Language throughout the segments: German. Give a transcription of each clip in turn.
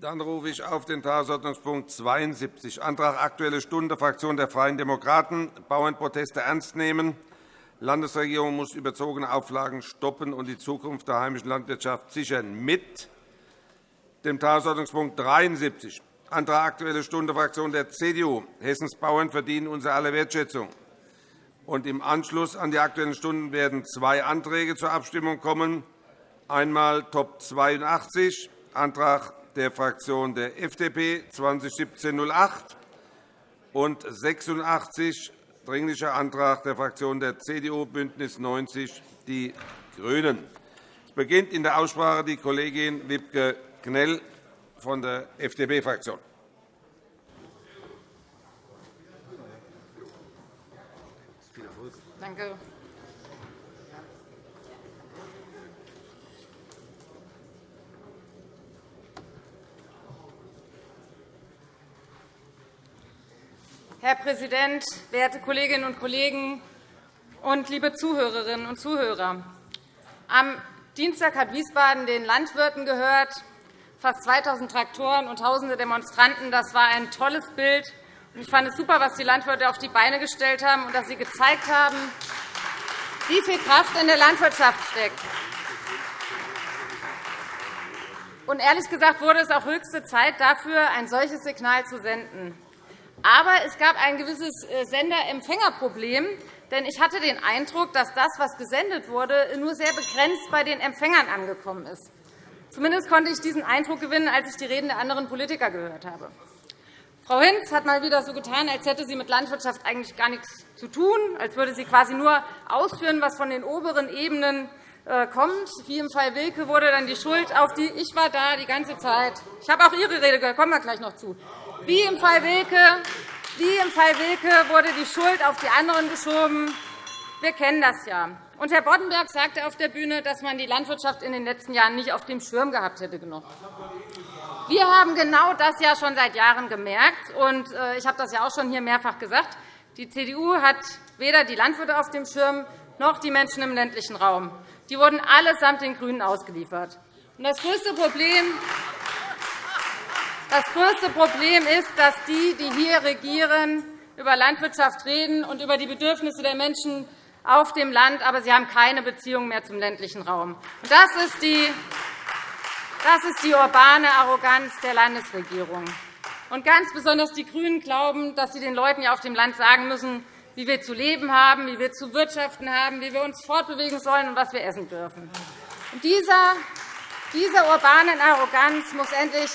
Dann rufe ich auf den Tagesordnungspunkt 72, Antrag Aktuelle Stunde, Fraktion der Freien Demokraten, Bauernproteste ernst nehmen. Landesregierung muss überzogene Auflagen stoppen und die Zukunft der heimischen Landwirtschaft sichern. Mit dem Tagesordnungspunkt 73, Antrag Aktuelle Stunde, Fraktion der CDU, Hessens Bauern verdienen unsere aller Wertschätzung. Und Im Anschluss an die Aktuellen Stunden werden zwei Anträge zur Abstimmung kommen. Einmal Top 82, Antrag der Fraktion der FDP 2017-08 und 86 Dringlicher Antrag der Fraktionen der CDU, BÜNDNIS 90 die GRÜNEN. Es beginnt in der Aussprache die Kollegin Wibke Knell von der FDP-Fraktion. Danke. Herr Präsident, werte Kolleginnen und Kollegen und liebe Zuhörerinnen und Zuhörer! Am Dienstag hat Wiesbaden den Landwirten gehört, fast 2.000 Traktoren und tausende Demonstranten. Das war ein tolles Bild. Ich fand es super, was die Landwirte auf die Beine gestellt haben und dass sie gezeigt haben, wie viel Kraft in der Landwirtschaft steckt. Ehrlich gesagt wurde es auch höchste Zeit, dafür ein solches Signal zu senden. Aber es gab ein gewisses äh, Sender-Empfänger-Problem. Denn ich hatte den Eindruck, dass das, was gesendet wurde, nur sehr begrenzt bei den Empfängern angekommen ist. Zumindest konnte ich diesen Eindruck gewinnen, als ich die Reden der anderen Politiker gehört habe. Frau Hinz hat mal wieder so getan, als hätte sie mit Landwirtschaft eigentlich gar nichts zu tun, als würde sie quasi nur ausführen, was von den oberen Ebenen äh, kommt. Wie im Fall Wilke wurde dann die Schuld auf die Ich war da die ganze Zeit. Ich habe auch Ihre Rede gehört, kommen wir gleich noch zu. Wie im Fall Wilke, wie im Fall Wilke wurde die Schuld auf die anderen geschoben. Wir kennen das ja. Und Herr Boddenberg sagte auf der Bühne, dass man die Landwirtschaft in den letzten Jahren nicht auf dem Schirm gehabt hätte. Wir haben genau das ja schon seit Jahren gemerkt. Und äh, ich habe das ja auch schon hier mehrfach gesagt. Die CDU hat weder die Landwirte auf dem Schirm noch die Menschen im ländlichen Raum. Die wurden allesamt den GRÜNEN ausgeliefert. Das größte Problem das größte Problem ist, dass die, die hier regieren, über Landwirtschaft reden und über die Bedürfnisse der Menschen auf dem Land, aber sie haben keine Beziehung mehr zum ländlichen Raum. Das ist die, das ist die urbane Arroganz der Landesregierung. Und ganz besonders die GRÜNEN glauben, dass sie den Leuten auf dem Land sagen müssen, wie wir zu leben haben, wie wir zu wirtschaften haben, wie wir uns fortbewegen sollen und was wir essen dürfen. Dieser, dieser urbanen Arroganz muss endlich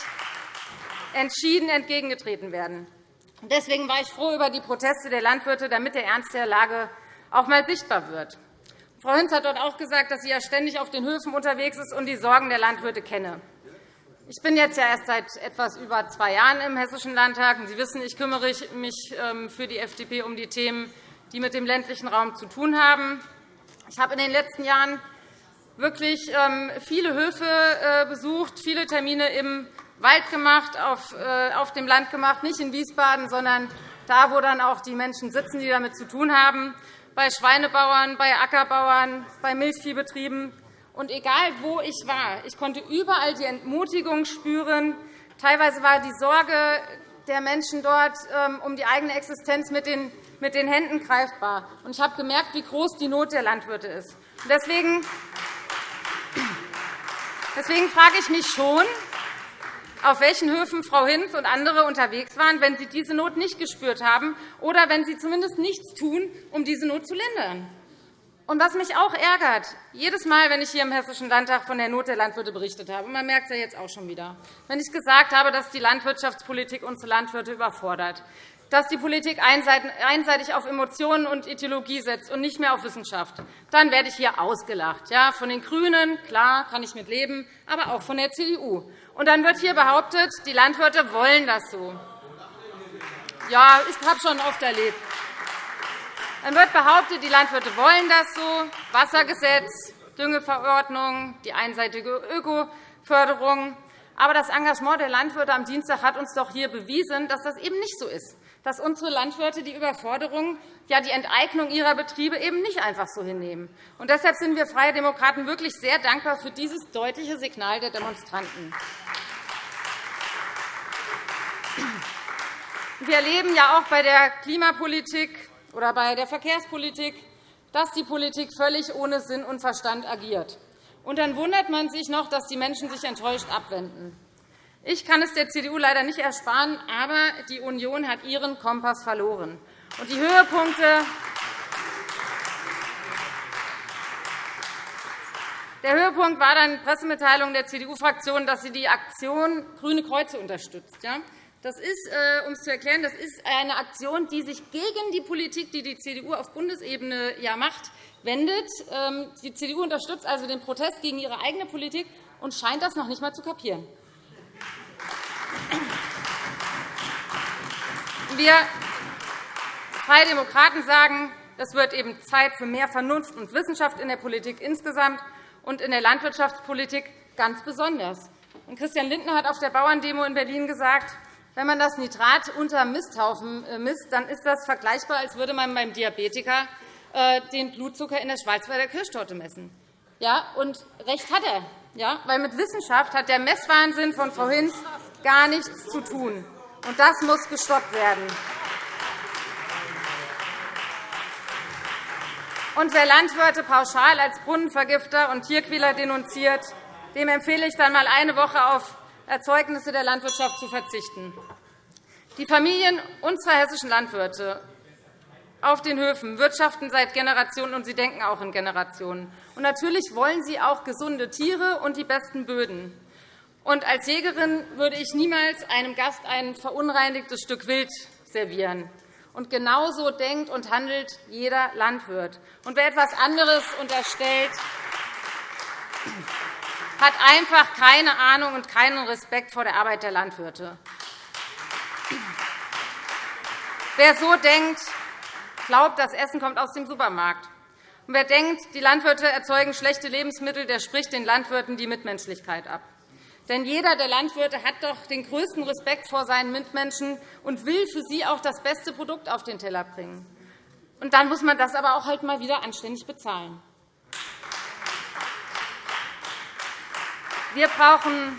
entschieden entgegengetreten werden. Deswegen war ich froh über die Proteste der Landwirte, damit der Ernst der Lage auch einmal sichtbar wird. Frau Hinz hat dort auch gesagt, dass sie ja ständig auf den Höfen unterwegs ist und die Sorgen der Landwirte kenne. Ich bin jetzt ja erst seit etwas über zwei Jahren im Hessischen Landtag. Sie wissen, ich kümmere mich ähm, für die FDP um die Themen, die mit dem ländlichen Raum zu tun haben. Ich habe in den letzten Jahren wirklich ähm, viele Höfe äh, besucht, viele Termine im Wald gemacht, äh, auf dem Land gemacht, nicht in Wiesbaden, sondern da, wo dann auch die Menschen sitzen, die damit zu tun haben, bei Schweinebauern, bei Ackerbauern, bei Milchviehbetrieben. Und egal, wo ich war, ich konnte überall die Entmutigung spüren. Teilweise war die Sorge der Menschen dort ähm, um die eigene Existenz mit den Händen greifbar. Ich habe gemerkt, wie groß die Not der Landwirte ist. Deswegen frage ich mich schon, auf welchen Höfen Frau Hinz und andere unterwegs waren, wenn sie diese Not nicht gespürt haben oder wenn sie zumindest nichts tun, um diese Not zu lindern. Und was mich auch ärgert, jedes Mal, wenn ich hier im Hessischen Landtag von der Not der Landwirte berichtet habe, man merkt es ja jetzt auch schon wieder, wenn ich gesagt habe, dass die Landwirtschaftspolitik unsere Landwirte überfordert, dass die Politik einseitig auf Emotionen und Ideologie setzt und nicht mehr auf Wissenschaft, dann werde ich hier ausgelacht. Ja, von den GRÜNEN, klar, kann ich mit leben, aber auch von der CDU. Und dann wird hier behauptet, die Landwirte wollen das so. Ja, ich habe schon oft erlebt. Dann wird behauptet, die Landwirte wollen das so. Wassergesetz, Düngeverordnung, die einseitige Ökoförderung. Aber das Engagement der Landwirte am Dienstag hat uns doch hier bewiesen, dass das eben nicht so ist dass unsere Landwirte die Überforderung, ja die Enteignung ihrer Betriebe eben nicht einfach so hinnehmen. Und deshalb sind wir Freie Demokraten wirklich sehr dankbar für dieses deutliche Signal der Demonstranten. Wir erleben ja auch bei der Klimapolitik oder bei der Verkehrspolitik, dass die Politik völlig ohne Sinn und Verstand agiert. Und dann wundert man sich noch, dass die Menschen sich enttäuscht abwenden. Ich kann es der CDU leider nicht ersparen, aber die Union hat ihren Kompass verloren. Und die Höhepunkte Der Höhepunkt war dann die Pressemitteilung der CDU-Fraktion, dass sie die Aktion Grüne Kreuze unterstützt. Das ist, äh, um es zu erklären, das ist eine Aktion, die sich gegen die Politik, die die CDU auf Bundesebene macht, wendet. Ähm, die CDU unterstützt also den Protest gegen ihre eigene Politik und scheint das noch nicht einmal zu kapieren. Wir Freie Demokraten sagen, es wird eben Zeit für mehr Vernunft und Wissenschaft in der Politik insgesamt und in der Landwirtschaftspolitik ganz besonders. Christian Lindner hat auf der Bauerndemo in Berlin gesagt, wenn man das Nitrat unter Misthaufen äh, misst, dann ist das vergleichbar, als würde man beim Diabetiker äh, den Blutzucker in der Schwarzwälder Kirschtorte messen. Ja, und recht hat er, ja, weil mit Wissenschaft hat der Messwahnsinn von Frau Hinz gar nichts zu tun. Und das muss gestoppt werden. Und wer Landwirte pauschal als Brunnenvergifter und Tierquäler denunziert, dem empfehle ich dann einmal eine Woche auf Erzeugnisse der Landwirtschaft zu verzichten. Die Familien unserer hessischen Landwirte auf den Höfen wirtschaften seit Generationen, und sie denken auch in Generationen. Und natürlich wollen sie auch gesunde Tiere und die besten Böden. Und als Jägerin würde ich niemals einem Gast ein verunreinigtes Stück Wild servieren. Und genauso denkt und handelt jeder Landwirt. Und wer etwas anderes unterstellt, hat einfach keine Ahnung und keinen Respekt vor der Arbeit der Landwirte. Wer so denkt, glaubt, das Essen kommt aus dem Supermarkt. Und wer denkt, die Landwirte erzeugen schlechte Lebensmittel, der spricht den Landwirten die Mitmenschlichkeit ab. Denn jeder der Landwirte hat doch den größten Respekt vor seinen Mitmenschen und will für sie auch das beste Produkt auf den Teller bringen. Und dann muss man das aber auch halt mal wieder anständig bezahlen. Wir brauchen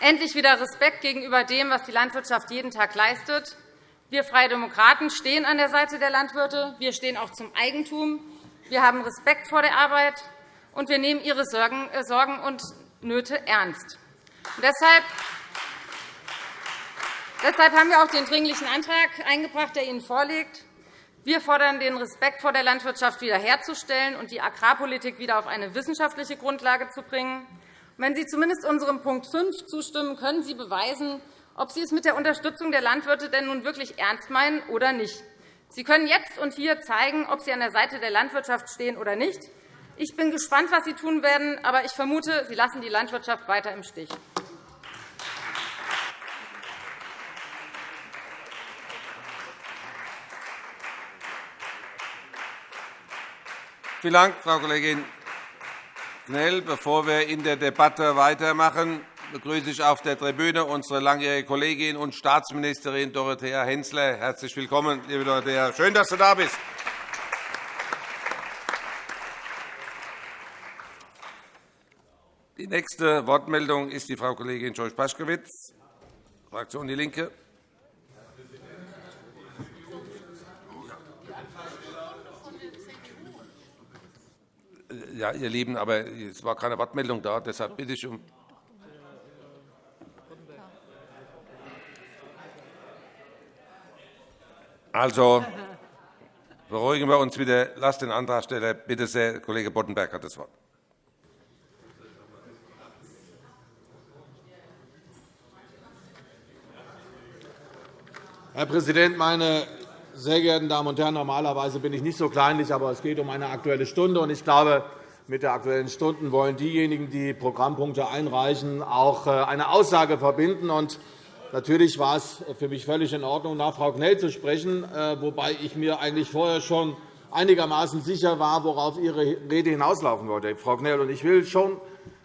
endlich wieder Respekt gegenüber dem, was die Landwirtschaft jeden Tag leistet. Wir Freie Demokraten stehen an der Seite der Landwirte. Wir stehen auch zum Eigentum. Wir haben Respekt vor der Arbeit, und wir nehmen ihre Sorgen äh, und Nöte ernst. Deshalb Deshalb haben wir auch den Dringlichen Antrag eingebracht, der Ihnen vorliegt. Wir fordern, den Respekt vor der Landwirtschaft wiederherzustellen und die Agrarpolitik wieder auf eine wissenschaftliche Grundlage zu bringen. Wenn Sie zumindest unserem Punkt 5 zustimmen, können Sie beweisen, ob Sie es mit der Unterstützung der Landwirte denn nun wirklich ernst meinen oder nicht. Sie können jetzt und hier zeigen, ob Sie an der Seite der Landwirtschaft stehen oder nicht. Ich bin gespannt, was Sie tun werden, aber ich vermute, Sie lassen die Landwirtschaft weiter im Stich. Vielen Dank, Frau Kollegin Knell. Bevor wir in der Debatte weitermachen, begrüße ich auf der Tribüne unsere langjährige Kollegin und Staatsministerin Dorothea Hensler. Herzlich willkommen, liebe Dorothea. Schön, dass du da bist. Die nächste Wortmeldung ist die Frau Kollegin George Paschkowitz, Fraktion DIE LINKE. Ja, ihr Lieben, aber es war keine Wortmeldung da. Deshalb bitte ich um Also, beruhigen wir uns wieder. Lasst den Antragsteller bitte sehr. Kollege Boddenberg hat das Wort. Herr Präsident, meine sehr geehrten Damen und Herren! Normalerweise bin ich nicht so kleinlich, aber es geht um eine Aktuelle Stunde. Ich glaube, mit der Aktuellen Stunde wollen diejenigen, die Programmpunkte einreichen, auch äh, eine Aussage verbinden. Natürlich war es für mich völlig in Ordnung, nach Frau Knell zu sprechen, äh, wobei ich mir eigentlich vorher schon einigermaßen sicher war, worauf Ihre Rede hinauslaufen wollte, Frau Knell. Ich will schon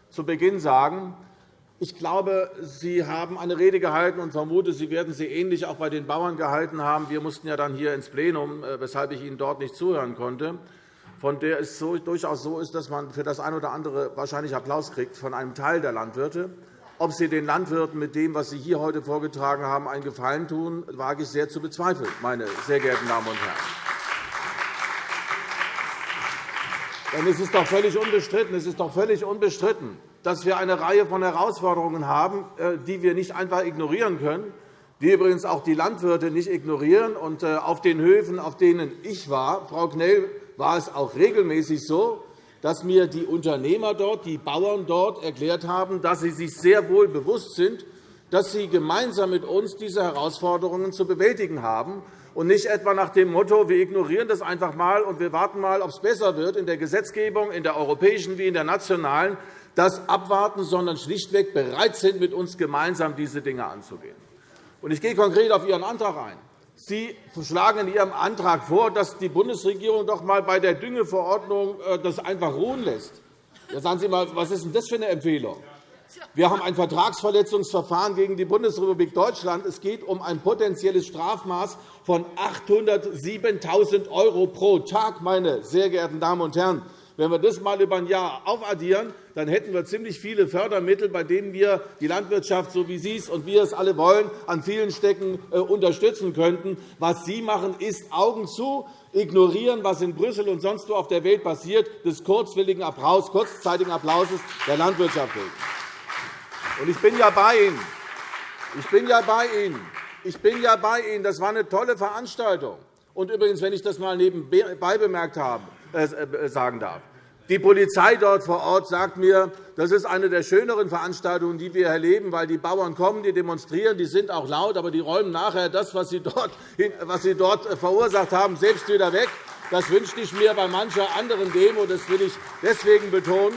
zu Beginn sagen, ich glaube, Sie haben eine Rede gehalten und vermute, Sie werden sie ähnlich auch bei den Bauern gehalten haben. Wir mussten ja dann hier ins Plenum, äh, weshalb ich Ihnen dort nicht zuhören konnte, von der es durchaus so ist, dass man für das eine oder andere wahrscheinlich Applaus kriegt von einem Teil der Landwirte. Ob Sie den Landwirten mit dem, was Sie hier heute vorgetragen haben, einen Gefallen tun, wage ich sehr zu bezweifeln, meine sehr geehrten Damen und Herren. Denn es ist doch völlig unbestritten, es ist doch völlig unbestritten dass wir eine Reihe von Herausforderungen haben, äh, die wir nicht einfach ignorieren können, die übrigens auch die Landwirte nicht ignorieren. Und äh, auf den Höfen, auf denen ich war, Frau Knell, war es auch regelmäßig so, dass mir die Unternehmer dort, die Bauern dort erklärt haben, dass sie sich sehr wohl bewusst sind, dass sie gemeinsam mit uns diese Herausforderungen zu bewältigen haben und nicht etwa nach dem Motto, wir ignorieren das einfach einmal und wir warten mal, ob es besser wird in der Gesetzgebung, in der europäischen wie in der nationalen, das abwarten, sondern schlichtweg bereit sind, mit uns gemeinsam diese Dinge anzugehen. Ich gehe konkret auf Ihren Antrag ein. Sie schlagen in Ihrem Antrag vor, dass die Bundesregierung doch einmal bei der Düngeverordnung äh, das einfach ruhen lässt. Ja, sagen Sie einmal, was ist denn das für eine Empfehlung? Wir haben ein Vertragsverletzungsverfahren gegen die Bundesrepublik Deutschland. Es geht um ein potenzielles Strafmaß von 807.000 € pro Tag, meine sehr geehrten Damen und Herren. Wenn wir das einmal über ein Jahr aufaddieren, dann hätten wir ziemlich viele Fördermittel, bei denen wir die Landwirtschaft, so wie Sie es und wir es alle wollen, an vielen Stecken äh, unterstützen könnten. Was Sie machen, ist Augen zu, ignorieren, was in Brüssel und sonst wo auf der Welt passiert, des kurzwilligen Applaus, kurzzeitigen Applauses der Landwirtschaft wegen. Ich bin ja bei Ihnen. Ich bin ja bei Ihnen. Ich bin ja bei Ihnen. Das war eine tolle Veranstaltung. Und übrigens, wenn ich das einmal nebenbei bemerkt habe, sagen darf. Die Polizei dort vor Ort sagt mir, das ist eine der schöneren Veranstaltungen, die wir erleben, weil die Bauern kommen, die demonstrieren, die sind auch laut, aber die räumen nachher das, was sie dort, was sie dort äh, verursacht haben, selbst wieder weg. Das wünschte ich mir bei mancher anderen Demo. Das will ich deswegen betonen.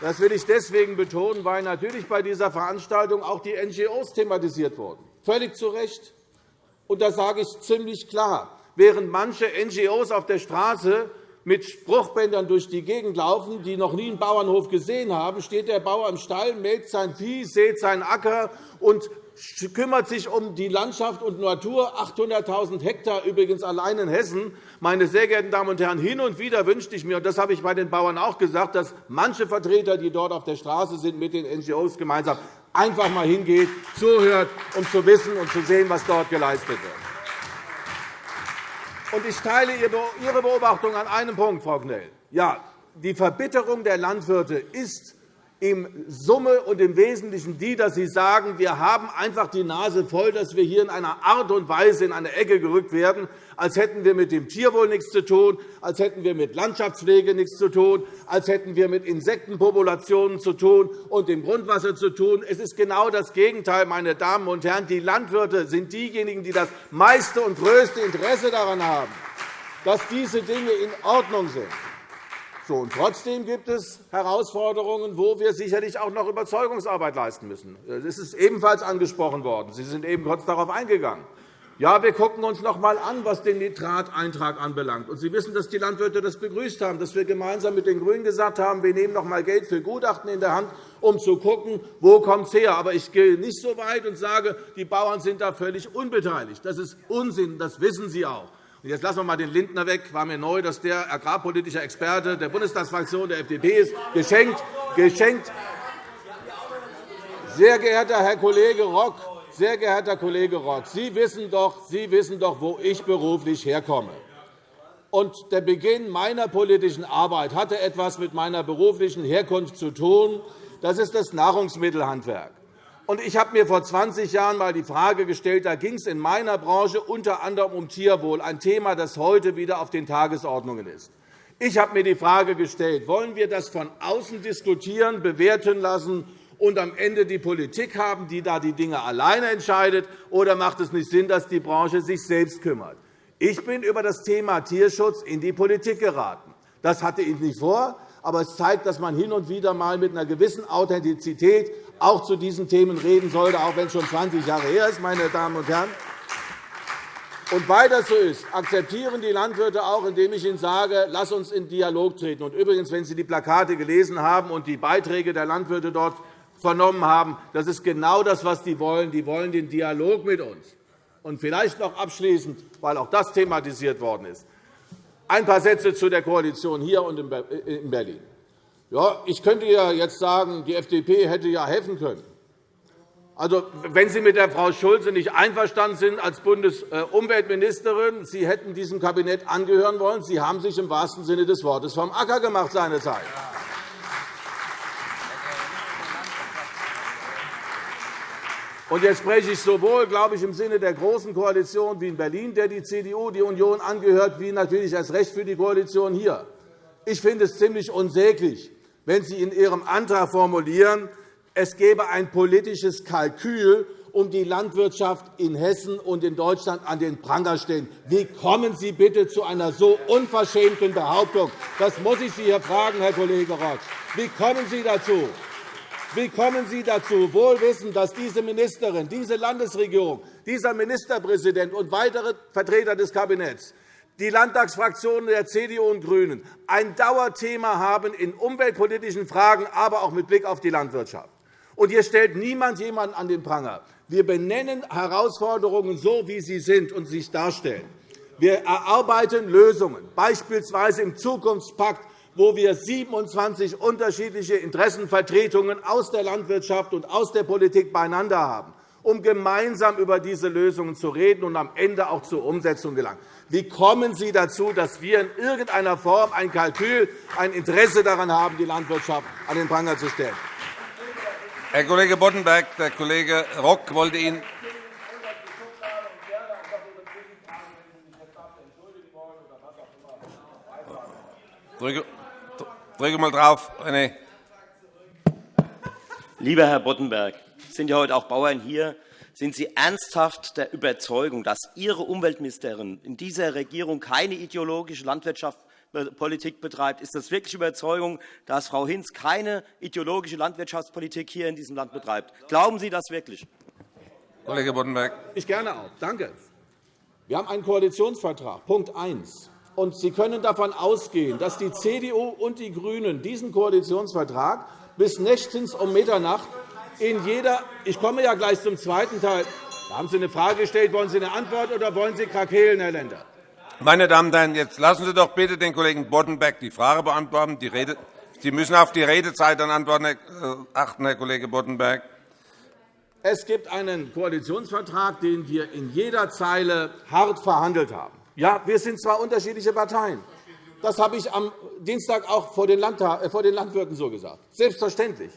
Das will ich deswegen betonen, weil natürlich bei dieser Veranstaltung auch die NGOs thematisiert wurden. Völlig zu Recht. Und das sage ich ziemlich klar. Während manche NGOs auf der Straße mit Spruchbändern durch die Gegend laufen, die noch nie einen Bauernhof gesehen haben, steht der Bauer im Stall, meldet sein Vieh, sät seinen Acker und kümmert sich um die Landschaft und Natur, 800.000 Hektar übrigens allein in Hessen. Meine sehr geehrten Damen und Herren, hin und wieder wünschte ich mir, und das habe ich bei den Bauern auch gesagt, dass manche Vertreter, die dort auf der Straße sind, mit den NGOs gemeinsam einfach einmal hingeht, zuhört, um zu wissen und zu sehen, was dort geleistet wird. Und ich teile Ihre Beobachtung an einem Punkt, Frau Knell. Ja, die Verbitterung der Landwirte ist im Summe und im Wesentlichen die, dass Sie sagen, wir haben einfach die Nase voll, dass wir hier in einer Art und Weise in eine Ecke gerückt werden, als hätten wir mit dem Tierwohl nichts zu tun, als hätten wir mit Landschaftspflege nichts zu tun, als hätten wir mit Insektenpopulationen zu tun und dem Grundwasser zu tun. Es ist genau das Gegenteil, meine Damen und Herren. Die Landwirte sind diejenigen, die das meiste und größte Interesse daran haben, dass diese Dinge in Ordnung sind. So, und trotzdem gibt es Herausforderungen, wo wir sicherlich auch noch Überzeugungsarbeit leisten müssen. Das ist ebenfalls angesprochen worden. Sie sind eben kurz darauf eingegangen. Ja, wir schauen uns noch einmal an, was den Nitrateintrag anbelangt. Und Sie wissen, dass die Landwirte das begrüßt haben, dass wir gemeinsam mit den GRÜNEN gesagt haben, wir nehmen noch einmal Geld für Gutachten in der Hand, um zu schauen, wo es her. Aber ich gehe nicht so weit und sage, die Bauern sind da völlig unbeteiligt. Das ist Unsinn, das wissen Sie auch. Jetzt lassen wir einmal den Lindner weg. War mir neu, dass der agrarpolitische Experte der Bundestagsfraktion der FDP ist. Geschenkt, geschenkt. Sehr geehrter Herr Kollege Rock, sehr geehrter Kollege Rock, Sie wissen doch, Sie wissen doch wo ich beruflich herkomme. Und der Beginn meiner politischen Arbeit hatte etwas mit meiner beruflichen Herkunft zu tun. Das ist das Nahrungsmittelhandwerk. Ich habe mir vor 20 Jahren einmal die Frage gestellt, da ging es in meiner Branche unter anderem um Tierwohl, ein Thema, das heute wieder auf den Tagesordnungen ist. Ich habe mir die Frage gestellt, wollen wir das von außen diskutieren, bewerten lassen und am Ende die Politik haben, die da die Dinge alleine entscheidet, oder macht es nicht Sinn, dass die Branche sich selbst kümmert? Ich bin über das Thema Tierschutz in die Politik geraten. Das hatte ich nicht vor, aber es zeigt, dass man hin und wieder einmal mit einer gewissen Authentizität auch zu diesen Themen reden sollte, auch wenn es schon 20 Jahre her ist, meine Damen und Herren. Und weil das so ist, akzeptieren die Landwirte auch, indem ich ihnen sage, lass uns in Dialog treten. Und übrigens, wenn Sie die Plakate gelesen haben und die Beiträge der Landwirte dort vernommen haben, das ist genau das, was die wollen. Die wollen den Dialog mit uns. Und vielleicht noch abschließend, weil auch das thematisiert worden ist, ein paar Sätze zu der Koalition hier und in Berlin. Ja, ich könnte ja jetzt sagen, die FDP hätte ja helfen können. Also, wenn Sie mit der Frau Schulze nicht einverstanden sind als Bundesumweltministerin, Sie hätten diesem Kabinett angehören wollen. Sie haben sich im wahrsten Sinne des Wortes vom Acker gemacht seinerzeit. Und jetzt spreche ich sowohl, glaube ich, im Sinne der Großen Koalition wie in Berlin, der die CDU, die Union angehört, wie natürlich erst recht für die Koalition hier. Ich finde es ziemlich unsäglich, wenn Sie in Ihrem Antrag formulieren, es gebe ein politisches Kalkül, um die Landwirtschaft in Hessen und in Deutschland an den Pranger stellen. Wie kommen Sie bitte zu einer so unverschämten Behauptung? Das muss ich Sie hier fragen, Herr Kollege Rock. Wie kommen Sie dazu? Wie kommen Sie dazu, wohl wissend, dass diese Ministerin, diese Landesregierung, dieser Ministerpräsident und weitere Vertreter des Kabinetts die Landtagsfraktionen der CDU und GRÜNEN ein Dauerthema haben in umweltpolitischen Fragen, aber auch mit Blick auf die Landwirtschaft. Und hier stellt niemand jemanden an den Pranger. Wir benennen Herausforderungen so, wie sie sind und sich darstellen. Wir erarbeiten Lösungen, beispielsweise im Zukunftspakt wo wir 27 unterschiedliche Interessenvertretungen aus der Landwirtschaft und aus der Politik beieinander haben, um gemeinsam über diese Lösungen zu reden und am Ende auch zur Umsetzung gelangen. Wie kommen Sie dazu, dass wir in irgendeiner Form ein Kalkül, ein Interesse daran haben, die Landwirtschaft an den Pranger zu stellen? Herr Kollege Boddenberg, der Kollege Rock wollte Ihnen Drücke, Drücke mal drauf. Nee. Lieber Herr Boddenberg, sind ja heute auch Bauern hier. Sind Sie ernsthaft der Überzeugung, dass Ihre Umweltministerin in dieser Regierung keine ideologische Landwirtschaftspolitik betreibt? Ist das wirklich Überzeugung, dass Frau Hinz keine ideologische Landwirtschaftspolitik hier in diesem Land betreibt? Glauben Sie das wirklich? Kollege Boddenberg. Ich gerne auch. Danke. Wir haben einen Koalitionsvertrag, Punkt 1. Und Sie können davon ausgehen, dass die CDU und die GRÜNEN diesen Koalitionsvertrag bis nächtens um Mitternacht in jeder Ich komme ja gleich zum zweiten Teil. Da haben Sie eine Frage gestellt. Wollen Sie eine Antwort oder wollen Sie Krakelen, Herr Lender? Meine Damen und Herren, jetzt lassen Sie doch bitte den Kollegen Boddenberg die Frage beantworten. Die Rede Sie müssen auf die Redezeit dann antworten, äh, achten, Herr Kollege Boddenberg. Es gibt einen Koalitionsvertrag, den wir in jeder Zeile hart verhandelt haben. Ja, wir sind zwar unterschiedliche Parteien. Das habe ich am Dienstag auch vor den, äh, vor den Landwirten so gesagt. Selbstverständlich.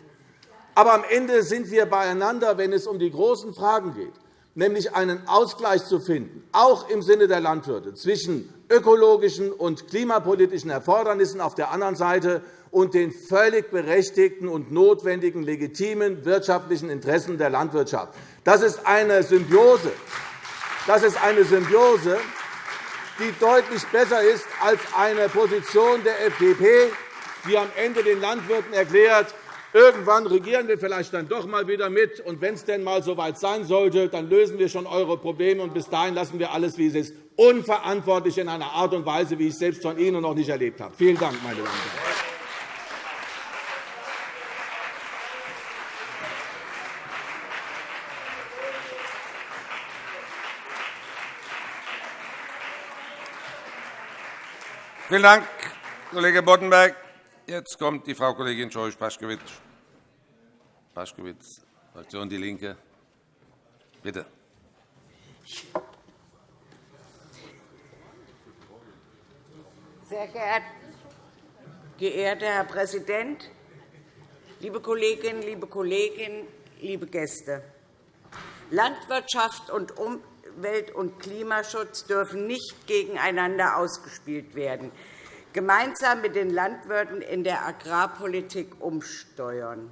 Aber am Ende sind wir beieinander, wenn es um die großen Fragen geht, nämlich einen Ausgleich zu finden, auch im Sinne der Landwirte, zwischen ökologischen und klimapolitischen Erfordernissen auf der anderen Seite und den völlig berechtigten und notwendigen legitimen wirtschaftlichen Interessen der Landwirtschaft. Das ist eine Symbiose. Das ist eine Symbiose, die deutlich besser ist als eine Position der FDP, die am Ende den Landwirten erklärt, Irgendwann regieren wir vielleicht dann doch einmal wieder mit. Und wenn es denn einmal so weit sein sollte, dann lösen wir schon eure Probleme. Und bis dahin lassen wir alles, wie es ist, unverantwortlich in einer Art und Weise, wie ich selbst von Ihnen noch nicht erlebt habe. Vielen Dank, meine Damen und Herren. Vielen Dank, Kollege Boddenberg. Jetzt kommt die Frau Kollegin Scheuch-Paschkewitsch. Paschkewitsch, Fraktion DIE LINKE. Bitte. Sehr geehrter Herr Präsident, liebe Kolleginnen, liebe Kollegen, liebe Gäste! Landwirtschaft und Umwelt- und Klimaschutz dürfen nicht gegeneinander ausgespielt werden, gemeinsam mit den Landwirten in der Agrarpolitik umsteuern.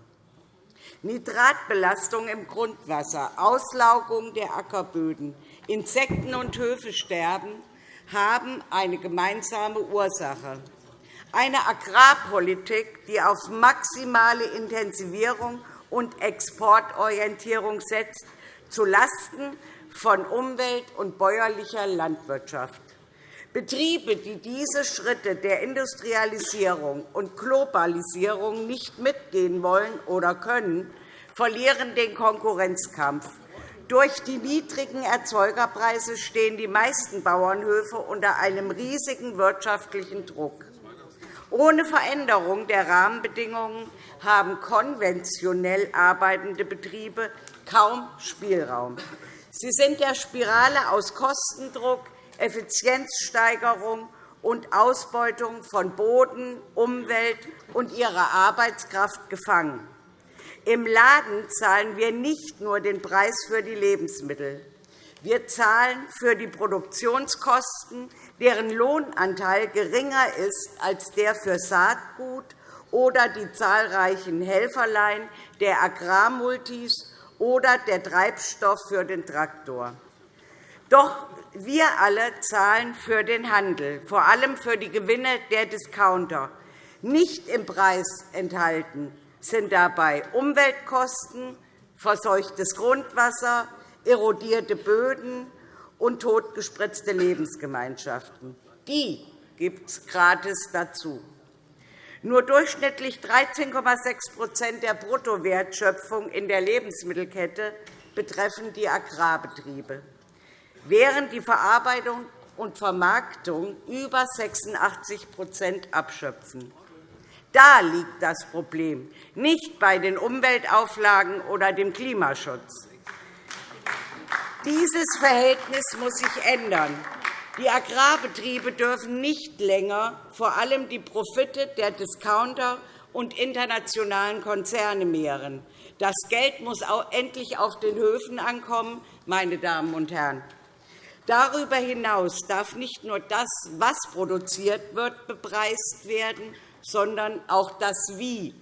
Nitratbelastung im Grundwasser, Auslaugung der Ackerböden, Insekten- und Höfesterben haben eine gemeinsame Ursache. Eine Agrarpolitik, die auf maximale Intensivierung und Exportorientierung setzt, zulasten von Umwelt- und bäuerlicher Landwirtschaft. Betriebe, die diese Schritte der Industrialisierung und Globalisierung nicht mitgehen wollen oder können, verlieren den Konkurrenzkampf. Durch die niedrigen Erzeugerpreise stehen die meisten Bauernhöfe unter einem riesigen wirtschaftlichen Druck. Ohne Veränderung der Rahmenbedingungen haben konventionell arbeitende Betriebe kaum Spielraum. Sie sind der Spirale aus Kostendruck, Effizienzsteigerung und Ausbeutung von Boden, Umwelt und ihrer Arbeitskraft gefangen. Im Laden zahlen wir nicht nur den Preis für die Lebensmittel. Wir zahlen für die Produktionskosten, deren Lohnanteil geringer ist als der für Saatgut oder die zahlreichen Helferlein der Agrarmultis oder der Treibstoff für den Traktor. Doch wir alle zahlen für den Handel, vor allem für die Gewinne der Discounter. Nicht im Preis enthalten sind dabei Umweltkosten, verseuchtes Grundwasser, erodierte Böden und totgespritzte Lebensgemeinschaften. Die gibt es gratis dazu. Nur durchschnittlich 13,6% der Bruttowertschöpfung in der Lebensmittelkette betreffen die Agrarbetriebe, während die Verarbeitung und Vermarktung über 86% abschöpfen. Da liegt das Problem, nicht bei den Umweltauflagen oder dem Klimaschutz. Dieses Verhältnis muss sich ändern. Die Agrarbetriebe dürfen nicht länger vor allem die Profite der Discounter und internationalen Konzerne mehren. Das Geld muss endlich auf den Höfen ankommen, meine Damen und Herren. Darüber hinaus darf nicht nur das, was produziert wird, bepreist werden, sondern auch das Wie.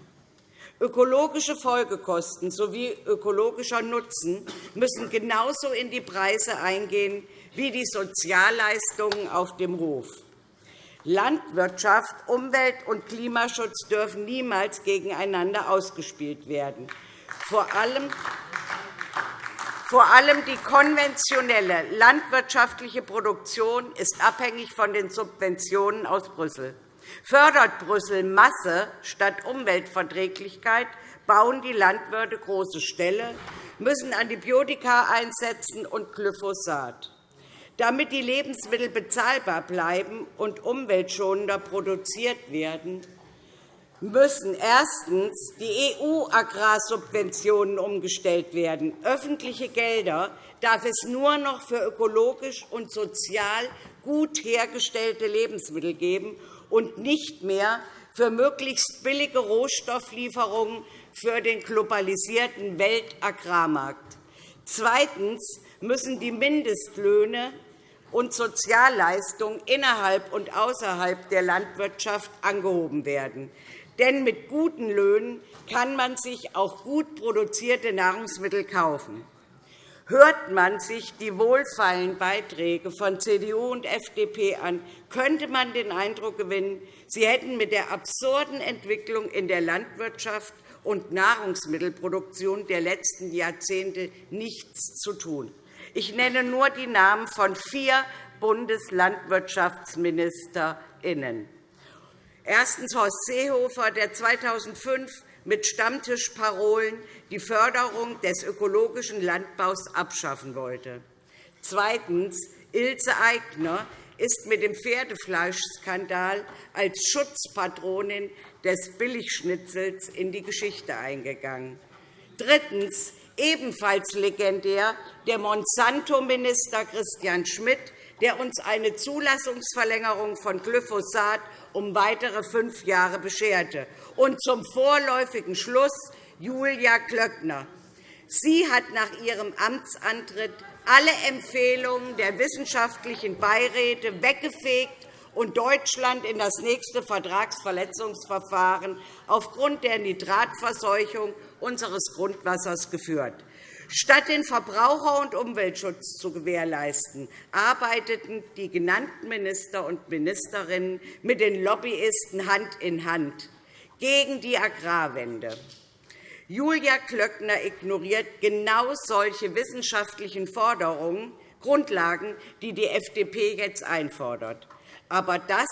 Ökologische Folgekosten sowie ökologischer Nutzen müssen genauso in die Preise eingehen wie die Sozialleistungen auf dem Hof. Landwirtschaft, Umwelt- und Klimaschutz dürfen niemals gegeneinander ausgespielt werden. Vor allem vor allem die konventionelle landwirtschaftliche Produktion ist abhängig von den Subventionen aus Brüssel. Fördert Brüssel Masse statt Umweltverträglichkeit, bauen die Landwirte große Ställe, müssen Antibiotika einsetzen und Glyphosat. Damit die Lebensmittel bezahlbar bleiben und umweltschonender produziert werden, müssen erstens die EU-Agrarsubventionen umgestellt werden. Öffentliche Gelder darf es nur noch für ökologisch und sozial gut hergestellte Lebensmittel geben und nicht mehr für möglichst billige Rohstofflieferungen für den globalisierten Weltagrarmarkt. Zweitens müssen die Mindestlöhne und Sozialleistungen innerhalb und außerhalb der Landwirtschaft angehoben werden. Denn mit guten Löhnen kann man sich auch gut produzierte Nahrungsmittel kaufen. Hört man sich die wohlfeilen Beiträge von CDU und FDP an, könnte man den Eindruck gewinnen, sie hätten mit der absurden Entwicklung in der Landwirtschaft und Nahrungsmittelproduktion der letzten Jahrzehnte nichts zu tun. Ich nenne nur die Namen von vier Bundeslandwirtschaftsministerinnen. Erstens Horst Seehofer, der 2005 mit Stammtischparolen die Förderung des ökologischen Landbaus abschaffen wollte. Zweitens. Ilse Aigner ist mit dem Pferdefleischskandal als Schutzpatronin des Billigschnitzels in die Geschichte eingegangen. Drittens. Ebenfalls legendär der Monsanto-Minister Christian Schmidt, der uns eine Zulassungsverlängerung von Glyphosat um weitere fünf Jahre bescherte. Und zum vorläufigen Schluss Julia Klöckner. Sie hat nach ihrem Amtsantritt alle Empfehlungen der wissenschaftlichen Beiräte weggefegt und Deutschland in das nächste Vertragsverletzungsverfahren aufgrund der Nitratverseuchung unseres Grundwassers geführt. Statt den Verbraucher- und Umweltschutz zu gewährleisten, arbeiteten die genannten Minister und Ministerinnen mit den Lobbyisten Hand in Hand gegen die Agrarwende. Julia Klöckner ignoriert genau solche wissenschaftlichen Forderungen, Grundlagen, die die FDP jetzt einfordert. Aber das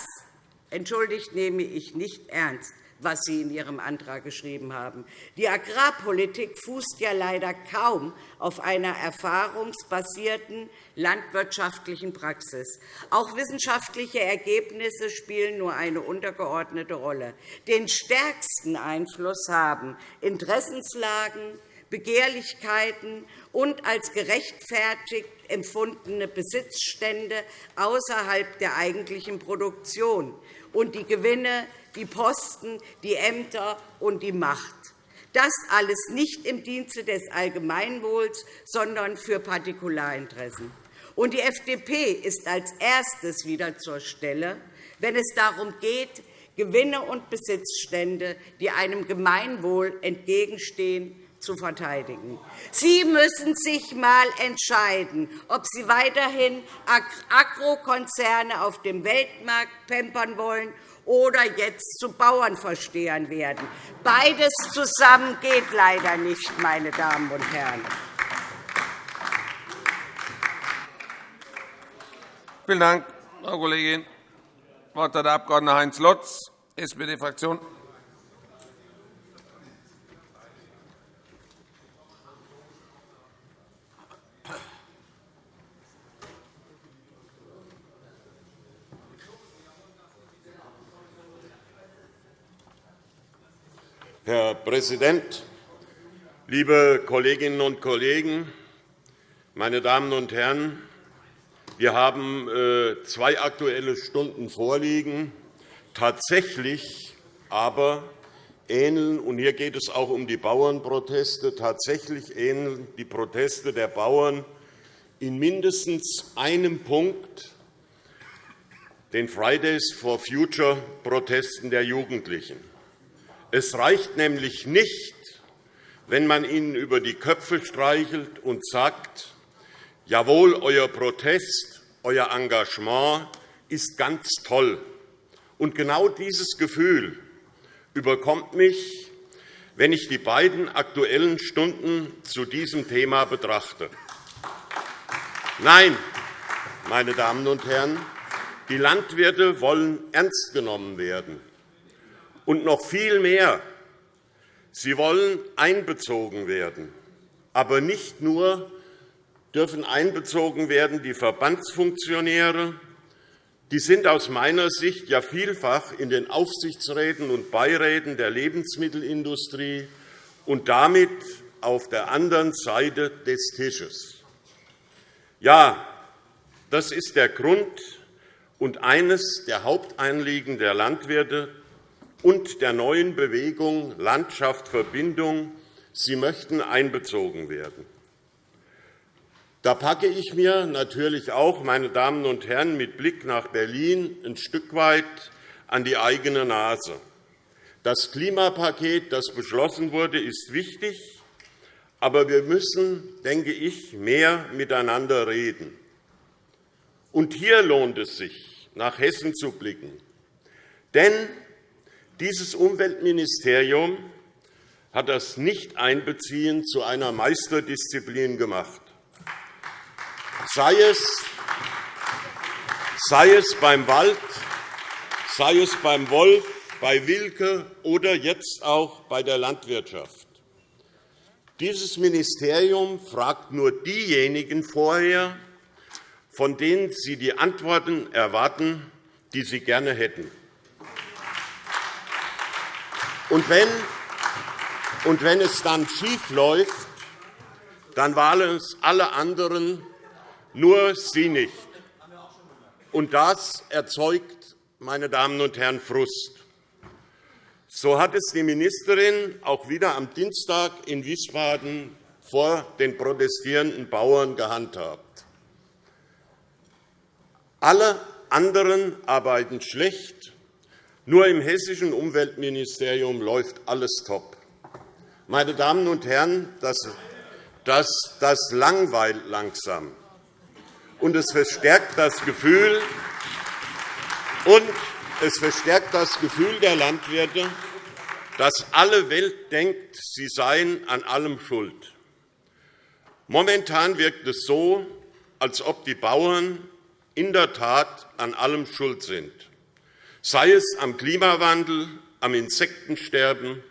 entschuldigt, nehme ich nicht ernst was Sie in Ihrem Antrag geschrieben haben. Die Agrarpolitik fußt ja leider kaum auf einer erfahrungsbasierten landwirtschaftlichen Praxis. Auch wissenschaftliche Ergebnisse spielen nur eine untergeordnete Rolle. Den stärksten Einfluss haben Interessenslagen, Begehrlichkeiten und als gerechtfertigt empfundene Besitzstände außerhalb der eigentlichen Produktion und die Gewinne, die Posten, die Ämter und die Macht. Das alles nicht im Dienste des Allgemeinwohls, sondern für Partikularinteressen. Und die FDP ist als erstes wieder zur Stelle, wenn es darum geht, Gewinne und Besitzstände, die einem Gemeinwohl entgegenstehen, zu verteidigen. Sie müssen sich einmal entscheiden, ob Sie weiterhin Agrokonzerne auf dem Weltmarkt pampern wollen oder jetzt zu Bauernverstehern werden. Beides zusammen geht leider nicht, meine Damen und Herren. Vielen Dank, Frau Kollegin. Das Wort hat der Abg. Heinz Lotz, SPD-Fraktion. Herr Präsident, liebe Kolleginnen und Kollegen! Meine Damen und Herren, wir haben äh, zwei Aktuelle Stunden vorliegen. Tatsächlich aber ähneln, und hier geht es auch um die Bauernproteste, tatsächlich ähneln die Proteste der Bauern in mindestens einem Punkt den Fridays for Future Protesten der Jugendlichen. Es reicht nämlich nicht, wenn man ihnen über die Köpfe streichelt und sagt, jawohl, euer Protest, euer Engagement ist ganz toll. Und genau dieses Gefühl überkommt mich, wenn ich die beiden Aktuellen Stunden zu diesem Thema betrachte. Nein, meine Damen und Herren, die Landwirte wollen ernst genommen werden. Und noch viel mehr. Sie wollen einbezogen werden. Aber nicht nur dürfen einbezogen werden die Verbandsfunktionäre. Die sind aus meiner Sicht ja vielfach in den Aufsichtsräten und Beiräten der Lebensmittelindustrie und damit auf der anderen Seite des Tisches. Ja, das ist der Grund und eines der Haupteinliegen der Landwirte, und der neuen Bewegung Landschaft Verbindung. Sie möchten einbezogen werden. Da packe ich mir natürlich auch, meine Damen und Herren, mit Blick nach Berlin ein Stück weit an die eigene Nase. Das Klimapaket, das beschlossen wurde, ist wichtig, aber wir müssen, denke ich, mehr miteinander reden. Und hier lohnt es sich, nach Hessen zu blicken. Denn dieses Umweltministerium hat das Nicht-Einbeziehen zu einer Meisterdisziplin gemacht. Sei es, sei es beim Wald, sei es beim Wolf, bei Wilke oder jetzt auch bei der Landwirtschaft. Dieses Ministerium fragt nur diejenigen vorher, von denen Sie die Antworten erwarten, die Sie gerne hätten. Und wenn, und wenn es dann schief läuft, dann waren es alle anderen, nur Sie nicht. Und das erzeugt, meine Damen und Herren, Frust. So hat es die Ministerin auch wieder am Dienstag in Wiesbaden vor den protestierenden Bauern gehandhabt. Alle anderen arbeiten schlecht, nur im hessischen Umweltministerium läuft alles top. Meine Damen und Herren, das, das, das langweilt langsam. Und es verstärkt das Gefühl, und es verstärkt das Gefühl der Landwirte, dass alle Welt denkt, sie seien an allem schuld. Momentan wirkt es so, als ob die Bauern in der Tat an allem schuld sind sei es am Klimawandel, am Insektensterben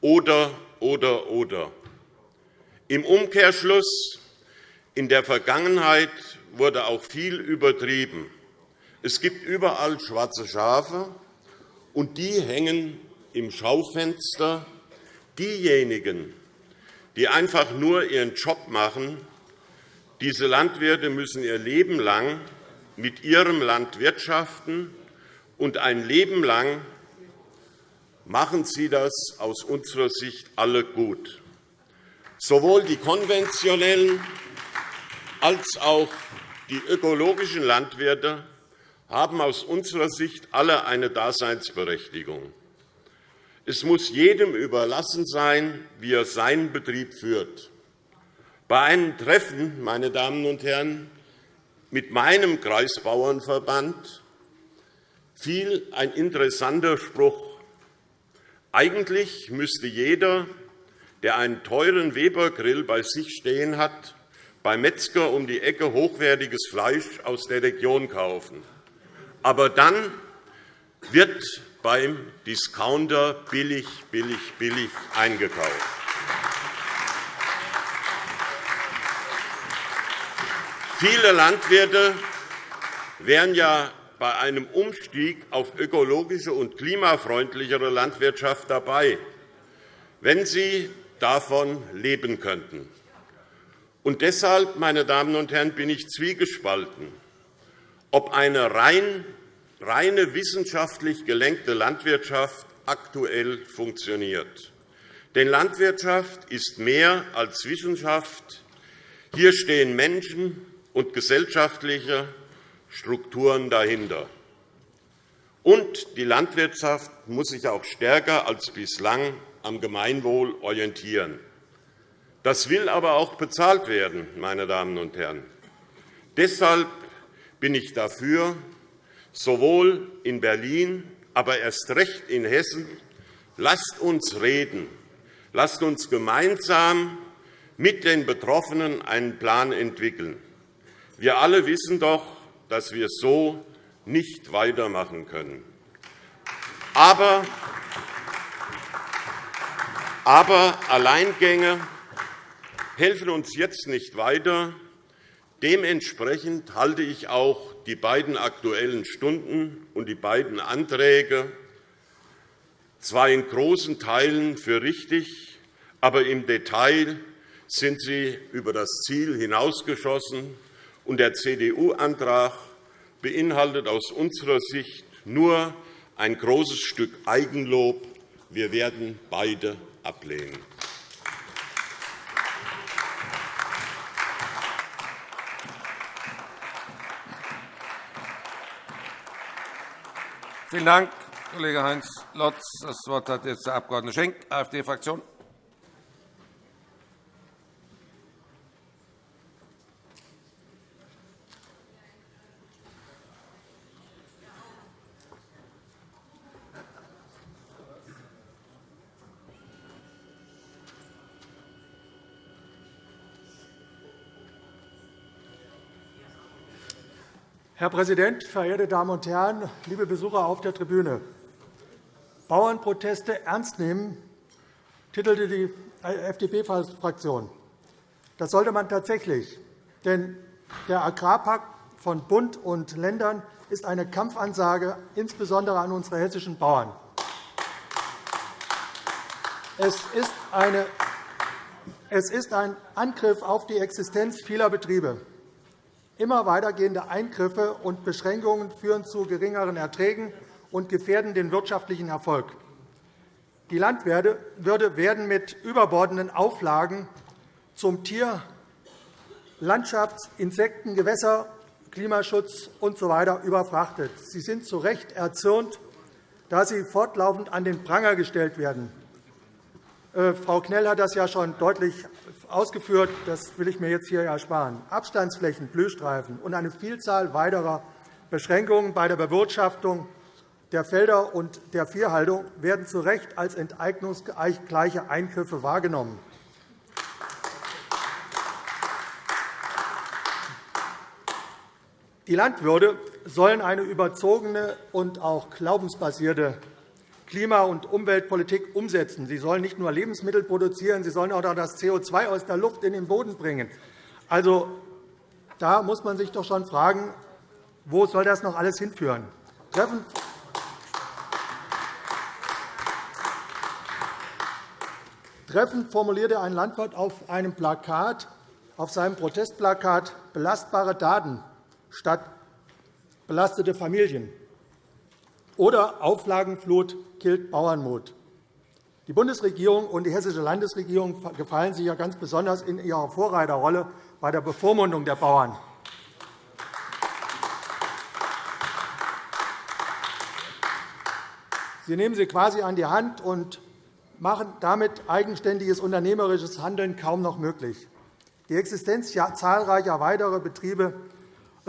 oder, oder, oder. Im Umkehrschluss in der Vergangenheit wurde auch viel übertrieben. Es gibt überall schwarze Schafe, und die hängen im Schaufenster. Diejenigen, die einfach nur ihren Job machen. Diese Landwirte müssen ihr Leben lang mit ihrem Land wirtschaften, und ein Leben lang machen sie das aus unserer Sicht alle gut. Sowohl die konventionellen als auch die ökologischen Landwirte haben aus unserer Sicht alle eine Daseinsberechtigung. Es muss jedem überlassen sein, wie er seinen Betrieb führt. Bei einem Treffen, meine Damen und Herren, mit meinem Kreisbauernverband fiel ein interessanter Spruch. Eigentlich müsste jeder, der einen teuren Webergrill bei sich stehen hat, beim Metzger um die Ecke hochwertiges Fleisch aus der Region kaufen. Aber dann wird beim Discounter billig, billig, billig eingekauft. Viele Landwirte wären ja bei einem Umstieg auf ökologische und klimafreundlichere Landwirtschaft dabei, wenn sie davon leben könnten. Und deshalb, meine Damen und Herren, bin ich zwiegespalten, ob eine rein, reine wissenschaftlich gelenkte Landwirtschaft aktuell funktioniert. Denn Landwirtschaft ist mehr als Wissenschaft. Hier stehen Menschen und gesellschaftliche Strukturen dahinter. Und die Landwirtschaft muss sich auch stärker als bislang am Gemeinwohl orientieren. Das will aber auch bezahlt werden, meine Damen und Herren. Deshalb bin ich dafür, sowohl in Berlin, aber erst recht in Hessen, lasst uns reden, lasst uns gemeinsam mit den Betroffenen einen Plan entwickeln. Wir alle wissen doch, dass wir so nicht weitermachen können. Aber, aber Alleingänge helfen uns jetzt nicht weiter. Dementsprechend halte ich auch die beiden Aktuellen Stunden und die beiden Anträge zwar in großen Teilen für richtig, aber im Detail sind sie über das Ziel hinausgeschossen und der CDU-Antrag beinhaltet aus unserer Sicht nur ein großes Stück Eigenlob. Wir werden beide ablehnen. Vielen Dank, Kollege Heinz Lotz. Das Wort hat jetzt der Abg. Schenk, AfD-Fraktion. Herr Präsident, verehrte Damen und Herren, liebe Besucher auf der Tribüne! Bauernproteste ernst nehmen, titelte die FDP-Fraktion. Das sollte man tatsächlich. Denn der Agrarpakt von Bund und Ländern ist eine Kampfansage, insbesondere an unsere hessischen Bauern. Es ist, eine, es ist ein Angriff auf die Existenz vieler Betriebe. Immer weitergehende Eingriffe und Beschränkungen führen zu geringeren Erträgen und gefährden den wirtschaftlichen Erfolg. Die Landwirte werden mit überbordenden Auflagen zum Tier-, Landschafts-, Insekten-, Gewässer-, Klimaschutz usw. So überfrachtet. Sie sind zu Recht erzürnt, da sie fortlaufend an den Pranger gestellt werden. Äh, Frau Knell hat das ja schon deutlich ausgeführt. Das will ich mir jetzt hier ersparen. Abstandsflächen, Blühstreifen und eine Vielzahl weiterer Beschränkungen bei der Bewirtschaftung der Felder und der Viehhaltung werden zu Recht als enteignungsgleiche Eingriffe wahrgenommen. Die Landwirte sollen eine überzogene und auch glaubensbasierte Klima- und Umweltpolitik umsetzen. Sie sollen nicht nur Lebensmittel produzieren, sie sollen auch das CO2 aus der Luft in den Boden bringen. Also, da muss man sich doch schon fragen, wo soll das noch alles hinführen? Treffend formulierte ein Landwirt auf einem Plakat, auf seinem Protestplakat belastbare Daten statt belastete Familien oder Auflagenflut killt Bauernmut. Die Bundesregierung und die Hessische Landesregierung gefallen sich ja ganz besonders in ihrer Vorreiterrolle bei der Bevormundung der Bauern. Sie nehmen sie quasi an die Hand und machen damit eigenständiges unternehmerisches Handeln kaum noch möglich. Die Existenz zahlreicher weiterer Betriebe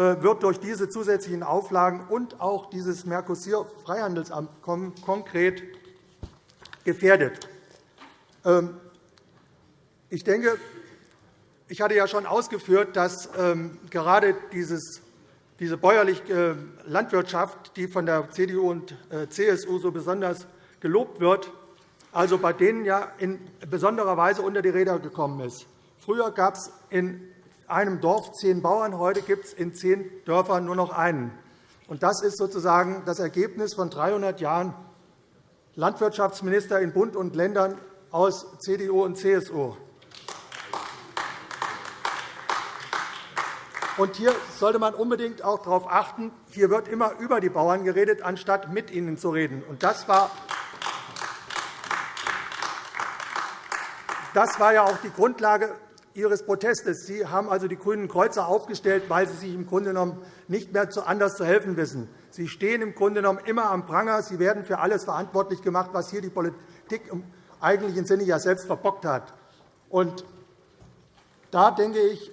wird durch diese zusätzlichen Auflagen und auch dieses Mercosur-Freihandelsabkommen konkret gefährdet. Ähm, ich denke, ich hatte ja schon ausgeführt, dass ähm, gerade diese bäuerliche äh, Landwirtschaft, die von der CDU und äh, CSU so besonders gelobt wird, also bei denen ja in besonderer Weise unter die Räder gekommen ist. Früher gab es in einem Dorf zehn Bauern, heute gibt es in zehn Dörfern nur noch einen. Das ist sozusagen das Ergebnis von 300 Jahren Landwirtschaftsminister in Bund und Ländern aus CDU und CSU. Und hier sollte man unbedingt auch darauf achten, hier wird immer über die Bauern geredet, anstatt mit ihnen zu reden. Und das war das war ja auch die Grundlage Ihres Protestes. Sie haben also die grünen Kreuzer aufgestellt, weil Sie sich im Grunde genommen nicht mehr anders zu helfen wissen. Sie stehen im Grunde genommen immer am Pranger. Sie werden für alles verantwortlich gemacht, was hier die Politik im eigentlichen Sinne ja selbst verbockt hat. Und da denke ich,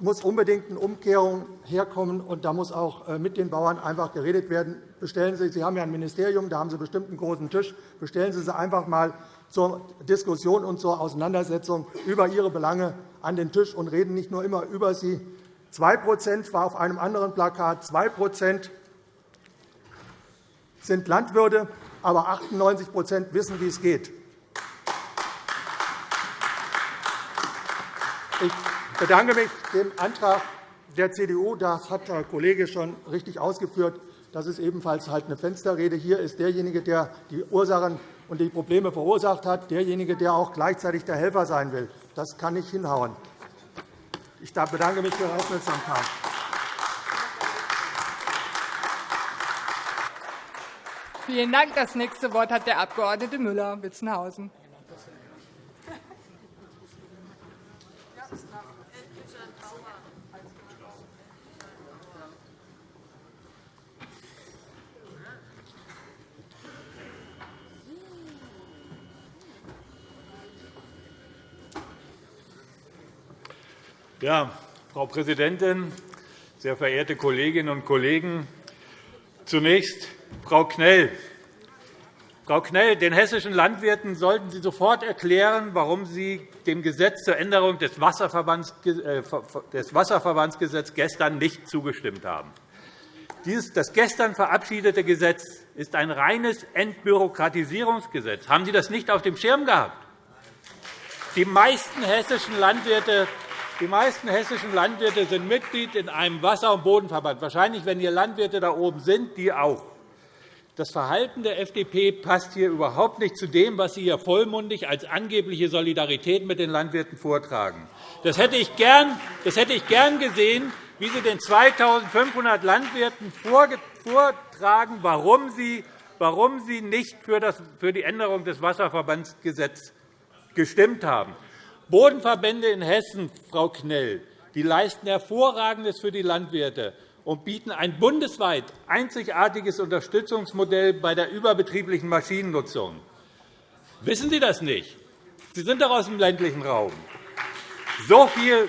muss unbedingt eine Umkehrung herkommen, und da muss auch äh, mit den Bauern einfach geredet werden. Bestellen Sie, Sie haben ja ein Ministerium, da haben Sie bestimmt einen großen Tisch. Bestellen Sie sie einfach einmal zur Diskussion und zur Auseinandersetzung über ihre Belange an den Tisch und reden nicht nur immer über sie. 2% war auf einem anderen Plakat 2% sind Landwirte, aber 98% wissen, wie es geht. Ich bedanke mich dem Antrag der CDU. Das hat der Kollege schon richtig ausgeführt. Das ist ebenfalls halt eine Fensterrede. Hier ist derjenige, der die Ursachen und die Probleme verursacht hat, derjenige, der auch gleichzeitig der Helfer sein will. Das kann nicht hinhauen. Ich bedanke mich für Ihre Aufmerksamkeit. Vielen Dank. Das nächste Wort hat der Abg. Müller-Witzenhausen. Ja, Frau Präsidentin, sehr verehrte Kolleginnen und Kollegen! Zunächst Frau Knell. Frau Knell, den hessischen Landwirten sollten Sie sofort erklären, warum Sie dem Gesetz zur Änderung des Wasserverbandsgesetzes gestern nicht zugestimmt haben. Das gestern verabschiedete Gesetz ist ein reines Entbürokratisierungsgesetz. Haben Sie das nicht auf dem Schirm gehabt? Die meisten hessischen Landwirte die meisten hessischen Landwirte sind Mitglied in einem Wasser- und Bodenverband. Wahrscheinlich, wenn hier Landwirte da oben sind, die auch. Das Verhalten der FDP passt hier überhaupt nicht zu dem, was Sie hier vollmundig als angebliche Solidarität mit den Landwirten vortragen. Das hätte ich gern, das hätte ich gern gesehen, wie Sie den 2.500 Landwirten vortragen, warum Sie, warum Sie nicht für die Änderung des Wasserverbandsgesetzes gestimmt haben. Bodenverbände in Hessen, Frau Knell, die leisten Hervorragendes für die Landwirte und bieten ein bundesweit einzigartiges Unterstützungsmodell bei der überbetrieblichen Maschinennutzung. Wissen Sie das nicht? Sie sind doch aus dem ländlichen Raum. So viel,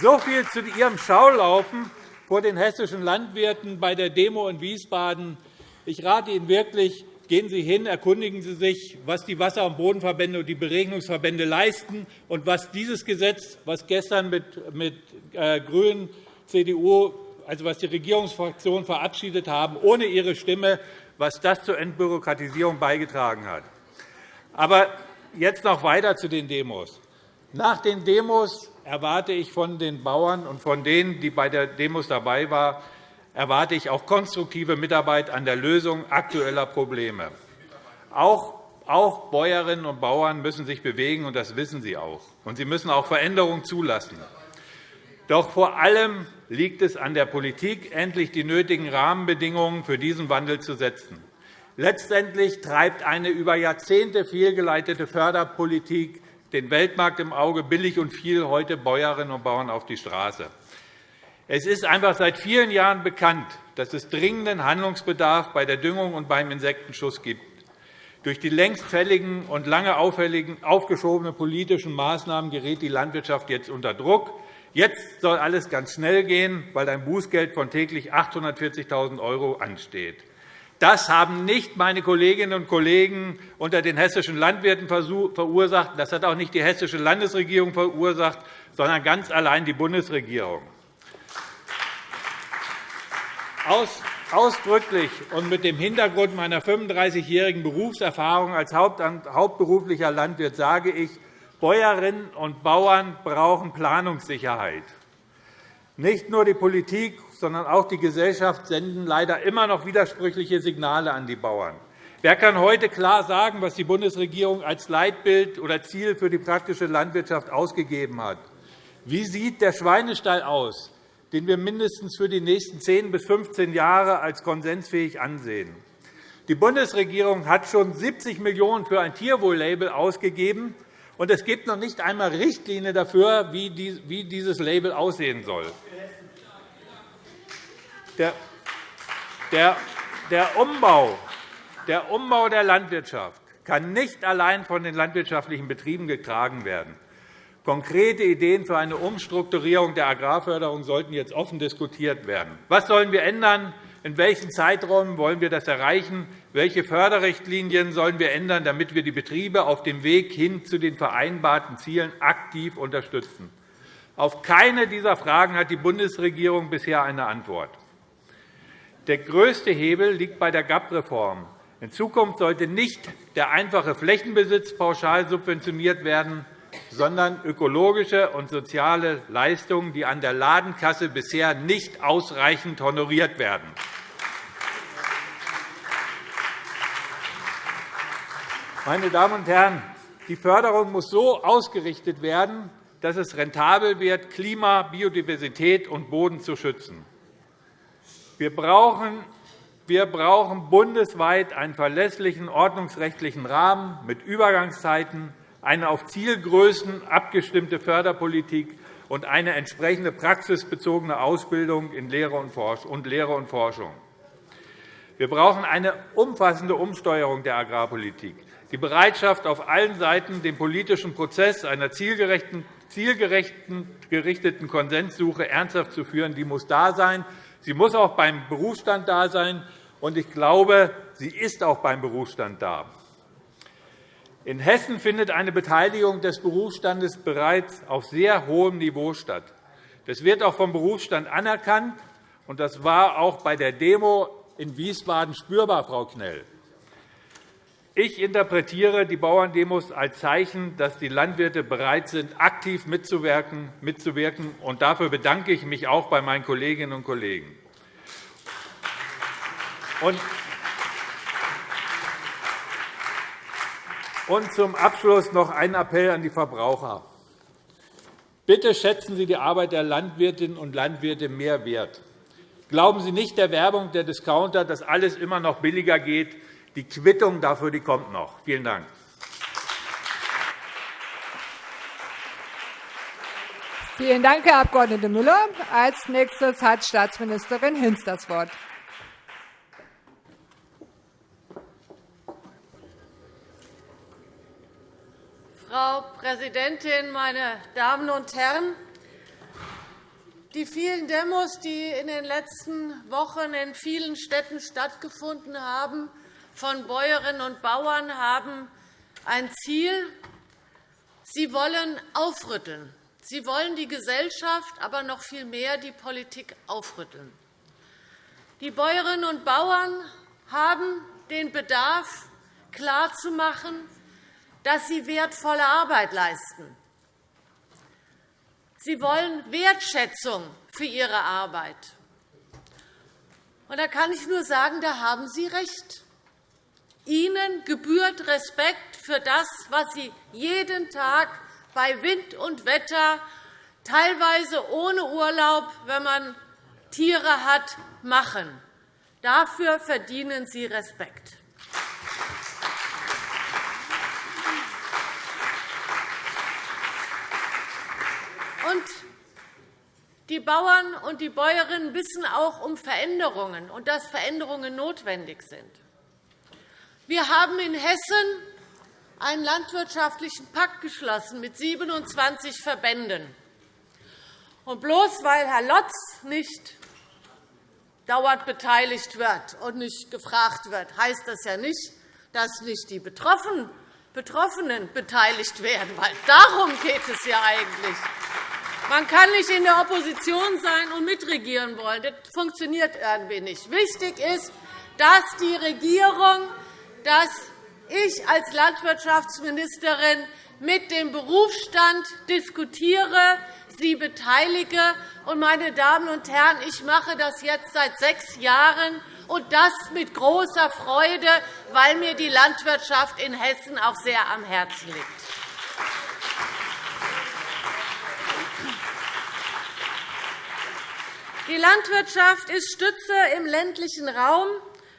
so viel zu Ihrem Schaulaufen vor den hessischen Landwirten bei der Demo in Wiesbaden. Ich rate Ihnen wirklich, Gehen Sie hin, erkundigen Sie sich, was die Wasser- und Bodenverbände und die Beregnungsverbände leisten und was dieses Gesetz, was gestern mit, mit äh, GRÜNEN, CDU, also was die Regierungsfraktionen verabschiedet haben, ohne ihre Stimme, was das zur Entbürokratisierung beigetragen hat. Aber jetzt noch weiter zu den Demos. Nach den Demos erwarte ich von den Bauern und von denen, die bei den Demos dabei waren, erwarte ich auch konstruktive Mitarbeit an der Lösung aktueller Probleme. Auch Auch Bäuerinnen und Bauern müssen sich bewegen, und das wissen sie auch. Und sie müssen auch Veränderungen zulassen. Doch vor allem liegt es an der Politik, endlich die nötigen Rahmenbedingungen für diesen Wandel zu setzen. Letztendlich treibt eine über Jahrzehnte fehlgeleitete Förderpolitik den Weltmarkt im Auge billig und viel heute Bäuerinnen und Bauern auf die Straße. Es ist einfach seit vielen Jahren bekannt, dass es dringenden Handlungsbedarf bei der Düngung und beim Insektenschutz gibt. Durch die längst fälligen und lange aufgeschobenen politischen Maßnahmen gerät die Landwirtschaft jetzt unter Druck. Jetzt soll alles ganz schnell gehen, weil ein Bußgeld von täglich 840.000 € ansteht. Das haben nicht meine Kolleginnen und Kollegen unter den hessischen Landwirten verursacht. Das hat auch nicht die hessische Landesregierung verursacht, sondern ganz allein die Bundesregierung. Ausdrücklich und mit dem Hintergrund meiner 35-jährigen Berufserfahrung als hauptberuflicher Landwirt sage ich, Bäuerinnen und Bauern brauchen Planungssicherheit. Nicht nur die Politik, sondern auch die Gesellschaft senden leider immer noch widersprüchliche Signale an die Bauern. Wer kann heute klar sagen, was die Bundesregierung als Leitbild oder Ziel für die praktische Landwirtschaft ausgegeben hat? Wie sieht der Schweinestall aus? Den wir mindestens für die nächsten 10 bis 15 Jahre als konsensfähig ansehen. Die Bundesregierung hat schon 70 Millionen € für ein Tierwohl-Label ausgegeben, und es gibt noch nicht einmal Richtlinien dafür, wie dieses Label aussehen soll. Der Umbau der Landwirtschaft kann nicht allein von den landwirtschaftlichen Betrieben getragen werden. Konkrete Ideen für eine Umstrukturierung der Agrarförderung sollten jetzt offen diskutiert werden. Was sollen wir ändern? In welchen Zeiträumen wollen wir das erreichen? Welche Förderrichtlinien sollen wir ändern, damit wir die Betriebe auf dem Weg hin zu den vereinbarten Zielen aktiv unterstützen? Auf keine dieser Fragen hat die Bundesregierung bisher eine Antwort. Der größte Hebel liegt bei der GAP-Reform. In Zukunft sollte nicht der einfache Flächenbesitz pauschal subventioniert werden, sondern ökologische und soziale Leistungen, die an der Ladenkasse bisher nicht ausreichend honoriert werden. Meine Damen und Herren, die Förderung muss so ausgerichtet werden, dass es rentabel wird, Klima, Biodiversität und Boden zu schützen. Wir brauchen wir brauchen bundesweit einen verlässlichen ordnungsrechtlichen Rahmen mit Übergangszeiten, eine auf Zielgrößen abgestimmte Förderpolitik und eine entsprechende praxisbezogene Ausbildung in Lehre und Forschung. Wir brauchen eine umfassende Umsteuerung der Agrarpolitik. Die Bereitschaft, auf allen Seiten den politischen Prozess einer zielgerichteten Konsenssuche ernsthaft zu führen, die muss da sein. Sie muss auch beim Berufsstand da sein. Und ich glaube, sie ist auch beim Berufsstand da. In Hessen findet eine Beteiligung des Berufsstandes bereits auf sehr hohem Niveau statt. Das wird auch vom Berufsstand anerkannt, und das war auch bei der Demo in Wiesbaden spürbar, Frau Knell. Ich interpretiere die Bauerndemos als Zeichen, dass die Landwirte bereit sind, aktiv mitzuwirken. Und dafür bedanke ich mich auch bei meinen Kolleginnen und Kollegen. Zum Abschluss noch ein Appell an die Verbraucher. Bitte schätzen Sie die Arbeit der Landwirtinnen und Landwirte mehr wert. Glauben Sie nicht der Werbung der Discounter, dass alles immer noch billiger geht. Die Quittung dafür die kommt noch. Vielen Dank. Vielen Dank, Herr Abg. Müller. Als nächstes hat Staatsministerin Hinz das Wort. Frau Präsidentin, meine Damen und Herren! Die vielen Demos, die in den letzten Wochen in vielen Städten stattgefunden haben, von Bäuerinnen und Bauern, haben ein Ziel. Sie wollen aufrütteln. Sie wollen die Gesellschaft, aber noch viel mehr die Politik aufrütteln. Die Bäuerinnen und Bauern haben den Bedarf klarzumachen, dass sie wertvolle Arbeit leisten. Sie wollen Wertschätzung für ihre Arbeit. Und da kann ich nur sagen, da haben Sie recht. Ihnen gebührt Respekt für das, was Sie jeden Tag bei Wind und Wetter, teilweise ohne Urlaub, wenn man Tiere hat, machen. Dafür verdienen Sie Respekt. Und die Bauern und die Bäuerinnen wissen auch um Veränderungen und dass Veränderungen notwendig sind. Wir haben in Hessen einen landwirtschaftlichen Pakt geschlossen mit 27 Verbänden. Und bloß weil Herr Lotz nicht dauernd beteiligt wird und nicht gefragt wird, heißt das ja nicht, dass nicht die Betroffenen beteiligt werden. Weil darum geht es ja eigentlich. Man kann nicht in der Opposition sein und mitregieren wollen. Das funktioniert irgendwie nicht. Wichtig ist, dass die Regierung, dass ich als Landwirtschaftsministerin mit dem Berufsstand diskutiere, sie beteilige. Und, meine Damen und Herren, ich mache das jetzt seit sechs Jahren, und das mit großer Freude, weil mir die Landwirtschaft in Hessen auch sehr am Herzen liegt. Die Landwirtschaft ist Stütze im ländlichen Raum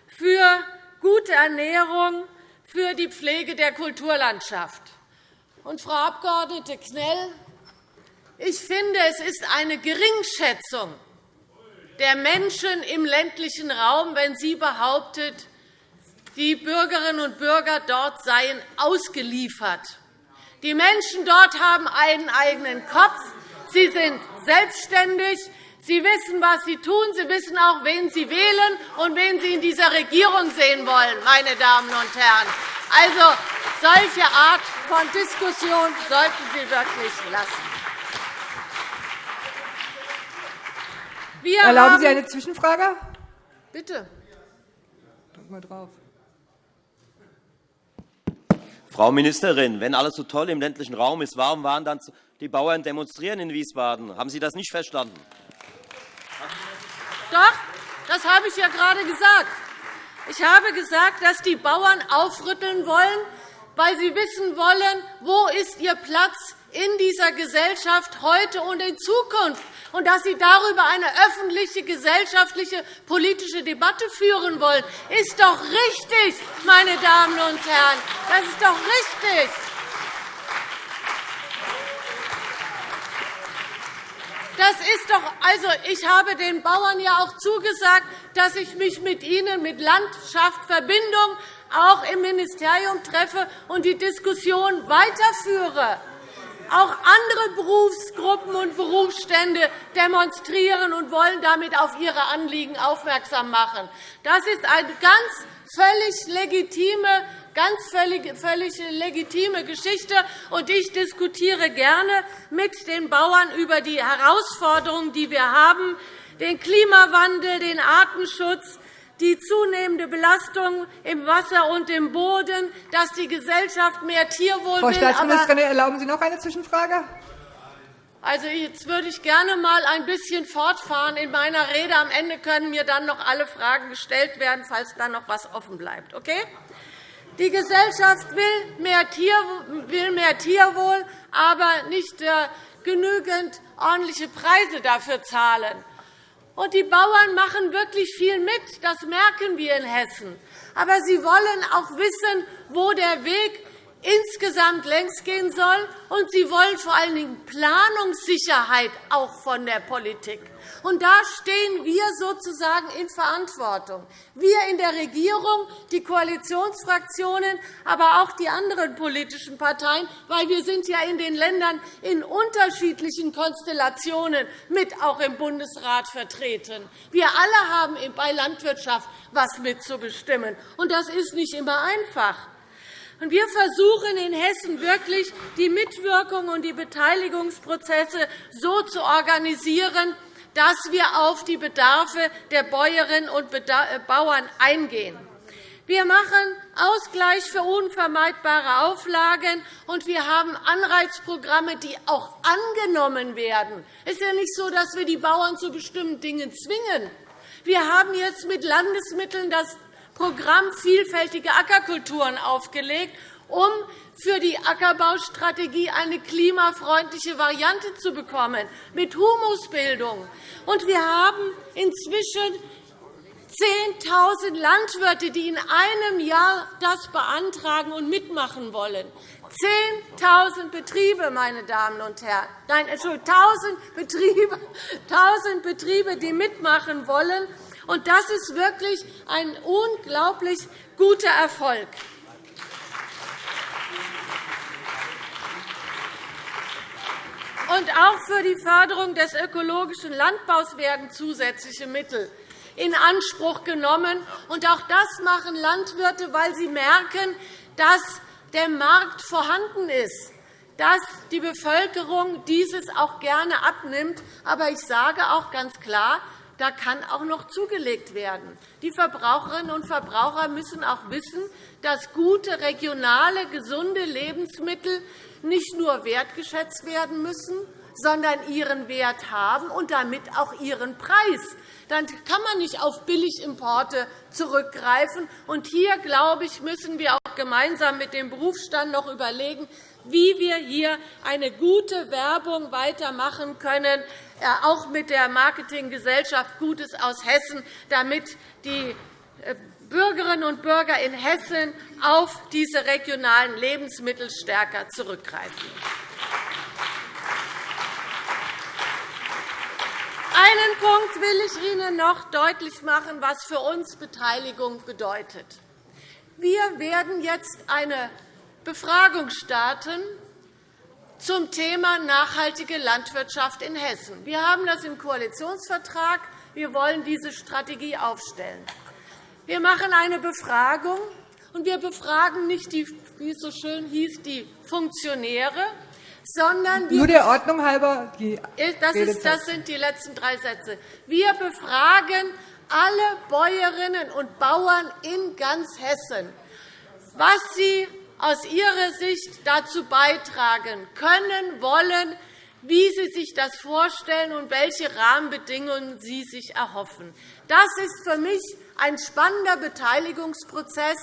für gute Ernährung, für die Pflege der Kulturlandschaft. Und, Frau Abg. Knell, ich finde, es ist eine Geringschätzung der Menschen im ländlichen Raum, wenn sie behauptet, die Bürgerinnen und Bürger dort seien ausgeliefert. Die Menschen dort haben einen eigenen Kopf. Sie sind selbstständig. Sie wissen, was Sie tun. Sie wissen auch, wen Sie wählen und wen Sie in dieser Regierung sehen wollen, meine Damen und Herren. Also, solche Art von Diskussion sollten Sie wirklich lassen. Wir Erlauben Sie eine Zwischenfrage? Bitte. Drück mal drauf. Frau Ministerin, wenn alles so toll im ländlichen Raum ist, warum waren dann die Bauern demonstrieren in Wiesbaden? Haben Sie das nicht verstanden? Doch, das habe ich ja gerade gesagt. Ich habe gesagt, dass die Bauern aufrütteln wollen, weil sie wissen wollen, wo ist ihr Platz in dieser Gesellschaft heute und in Zukunft und dass Sie darüber eine öffentliche, gesellschaftliche, politische Debatte führen wollen, ist doch richtig, meine Damen und Herren. Das ist doch richtig. Das ist doch, also, ich habe den Bauern ja auch zugesagt, dass ich mich mit ihnen, mit Landschaft, Verbindung, auch im Ministerium treffe und die Diskussion weiterführe. Auch andere Berufsgruppen und Berufsstände demonstrieren und wollen damit auf ihre Anliegen aufmerksam machen. Das ist eine ganz völlig legitime ganz völlig, völlig legitime Geschichte. Und ich diskutiere gerne mit den Bauern über die Herausforderungen, die wir haben, den Klimawandel, den Artenschutz, die zunehmende Belastung im Wasser und im Boden, dass die Gesellschaft mehr Tierwohl Frau Staatsministerin, erlauben Sie noch eine Zwischenfrage? Also, jetzt würde ich gerne einmal ein bisschen fortfahren in meiner Rede. Am Ende können mir dann noch alle Fragen gestellt werden, falls dann noch etwas offen bleibt. Okay? Die Gesellschaft will mehr, Tierwohl, aber nicht äh, genügend ordentliche Preise dafür zahlen. Und die Bauern machen wirklich viel mit. Das merken wir in Hessen. Aber sie wollen auch wissen, wo der Weg insgesamt längst gehen soll. Und sie wollen vor allen Dingen Planungssicherheit auch von der Politik. Und da stehen wir sozusagen in Verantwortung. Wir in der Regierung, die Koalitionsfraktionen, aber auch die anderen politischen Parteien, weil wir sind ja in den Ländern in unterschiedlichen Konstellationen mit auch im Bundesrat vertreten. Wir alle haben bei Landwirtschaft etwas mitzubestimmen. Und das ist nicht immer einfach. Wir versuchen in Hessen wirklich, die Mitwirkung und die Beteiligungsprozesse so zu organisieren, dass wir auf die Bedarfe der Bäuerinnen und äh, Bauern eingehen. Wir machen Ausgleich für unvermeidbare Auflagen, und wir haben Anreizprogramme, die auch angenommen werden. Es ist ja nicht so, dass wir die Bauern zu bestimmten Dingen zwingen. Wir haben jetzt mit Landesmitteln das Programm vielfältige Ackerkulturen aufgelegt, um für die Ackerbaustrategie eine klimafreundliche Variante zu bekommen, mit Humusbildung. Und wir haben inzwischen 10.000 Landwirte, die in einem Jahr das beantragen und mitmachen wollen. 10.000 Betriebe, meine Damen und Herren. Nein, Entschuldigung, 1.000 Betriebe, 1.000 Betriebe, die mitmachen wollen. Und das ist wirklich ein unglaublich guter Erfolg. Und auch für die Förderung des ökologischen Landbaus werden zusätzliche Mittel in Anspruch genommen. Und auch das machen Landwirte, weil sie merken, dass der Markt vorhanden ist, dass die Bevölkerung dieses auch gerne abnimmt. Aber ich sage auch ganz klar, da kann auch noch zugelegt werden. Die Verbraucherinnen und Verbraucher müssen auch wissen, dass gute, regionale, gesunde Lebensmittel nicht nur wertgeschätzt werden müssen, sondern ihren Wert haben und damit auch ihren Preis. Dann kann man nicht auf Billigimporte zurückgreifen. Und hier, glaube ich, müssen wir auch gemeinsam mit dem Berufsstand noch überlegen, wie wir hier eine gute Werbung weitermachen können, äh, auch mit der Marketinggesellschaft Gutes aus Hessen, damit die Bürgerinnen und Bürger in Hessen auf diese regionalen Lebensmittel stärker zurückgreifen. Einen Punkt will ich Ihnen noch deutlich machen, was für uns Beteiligung bedeutet. Wir werden jetzt eine Befragung starten zum Thema nachhaltige Landwirtschaft in Hessen. Wir haben das im Koalitionsvertrag. Wir wollen diese Strategie aufstellen. Wir machen eine Befragung, und wir befragen nicht, die, wie es so schön hieß, die Funktionäre, sondern wir Nur der Ordnung halber die das, ist, das sind die letzten drei Sätze. Wir befragen alle Bäuerinnen und Bauern in ganz Hessen, was sie aus ihrer Sicht dazu beitragen können, wollen, wie Sie sich das vorstellen und welche Rahmenbedingungen Sie sich erhoffen. Das ist für mich ein spannender Beteiligungsprozess.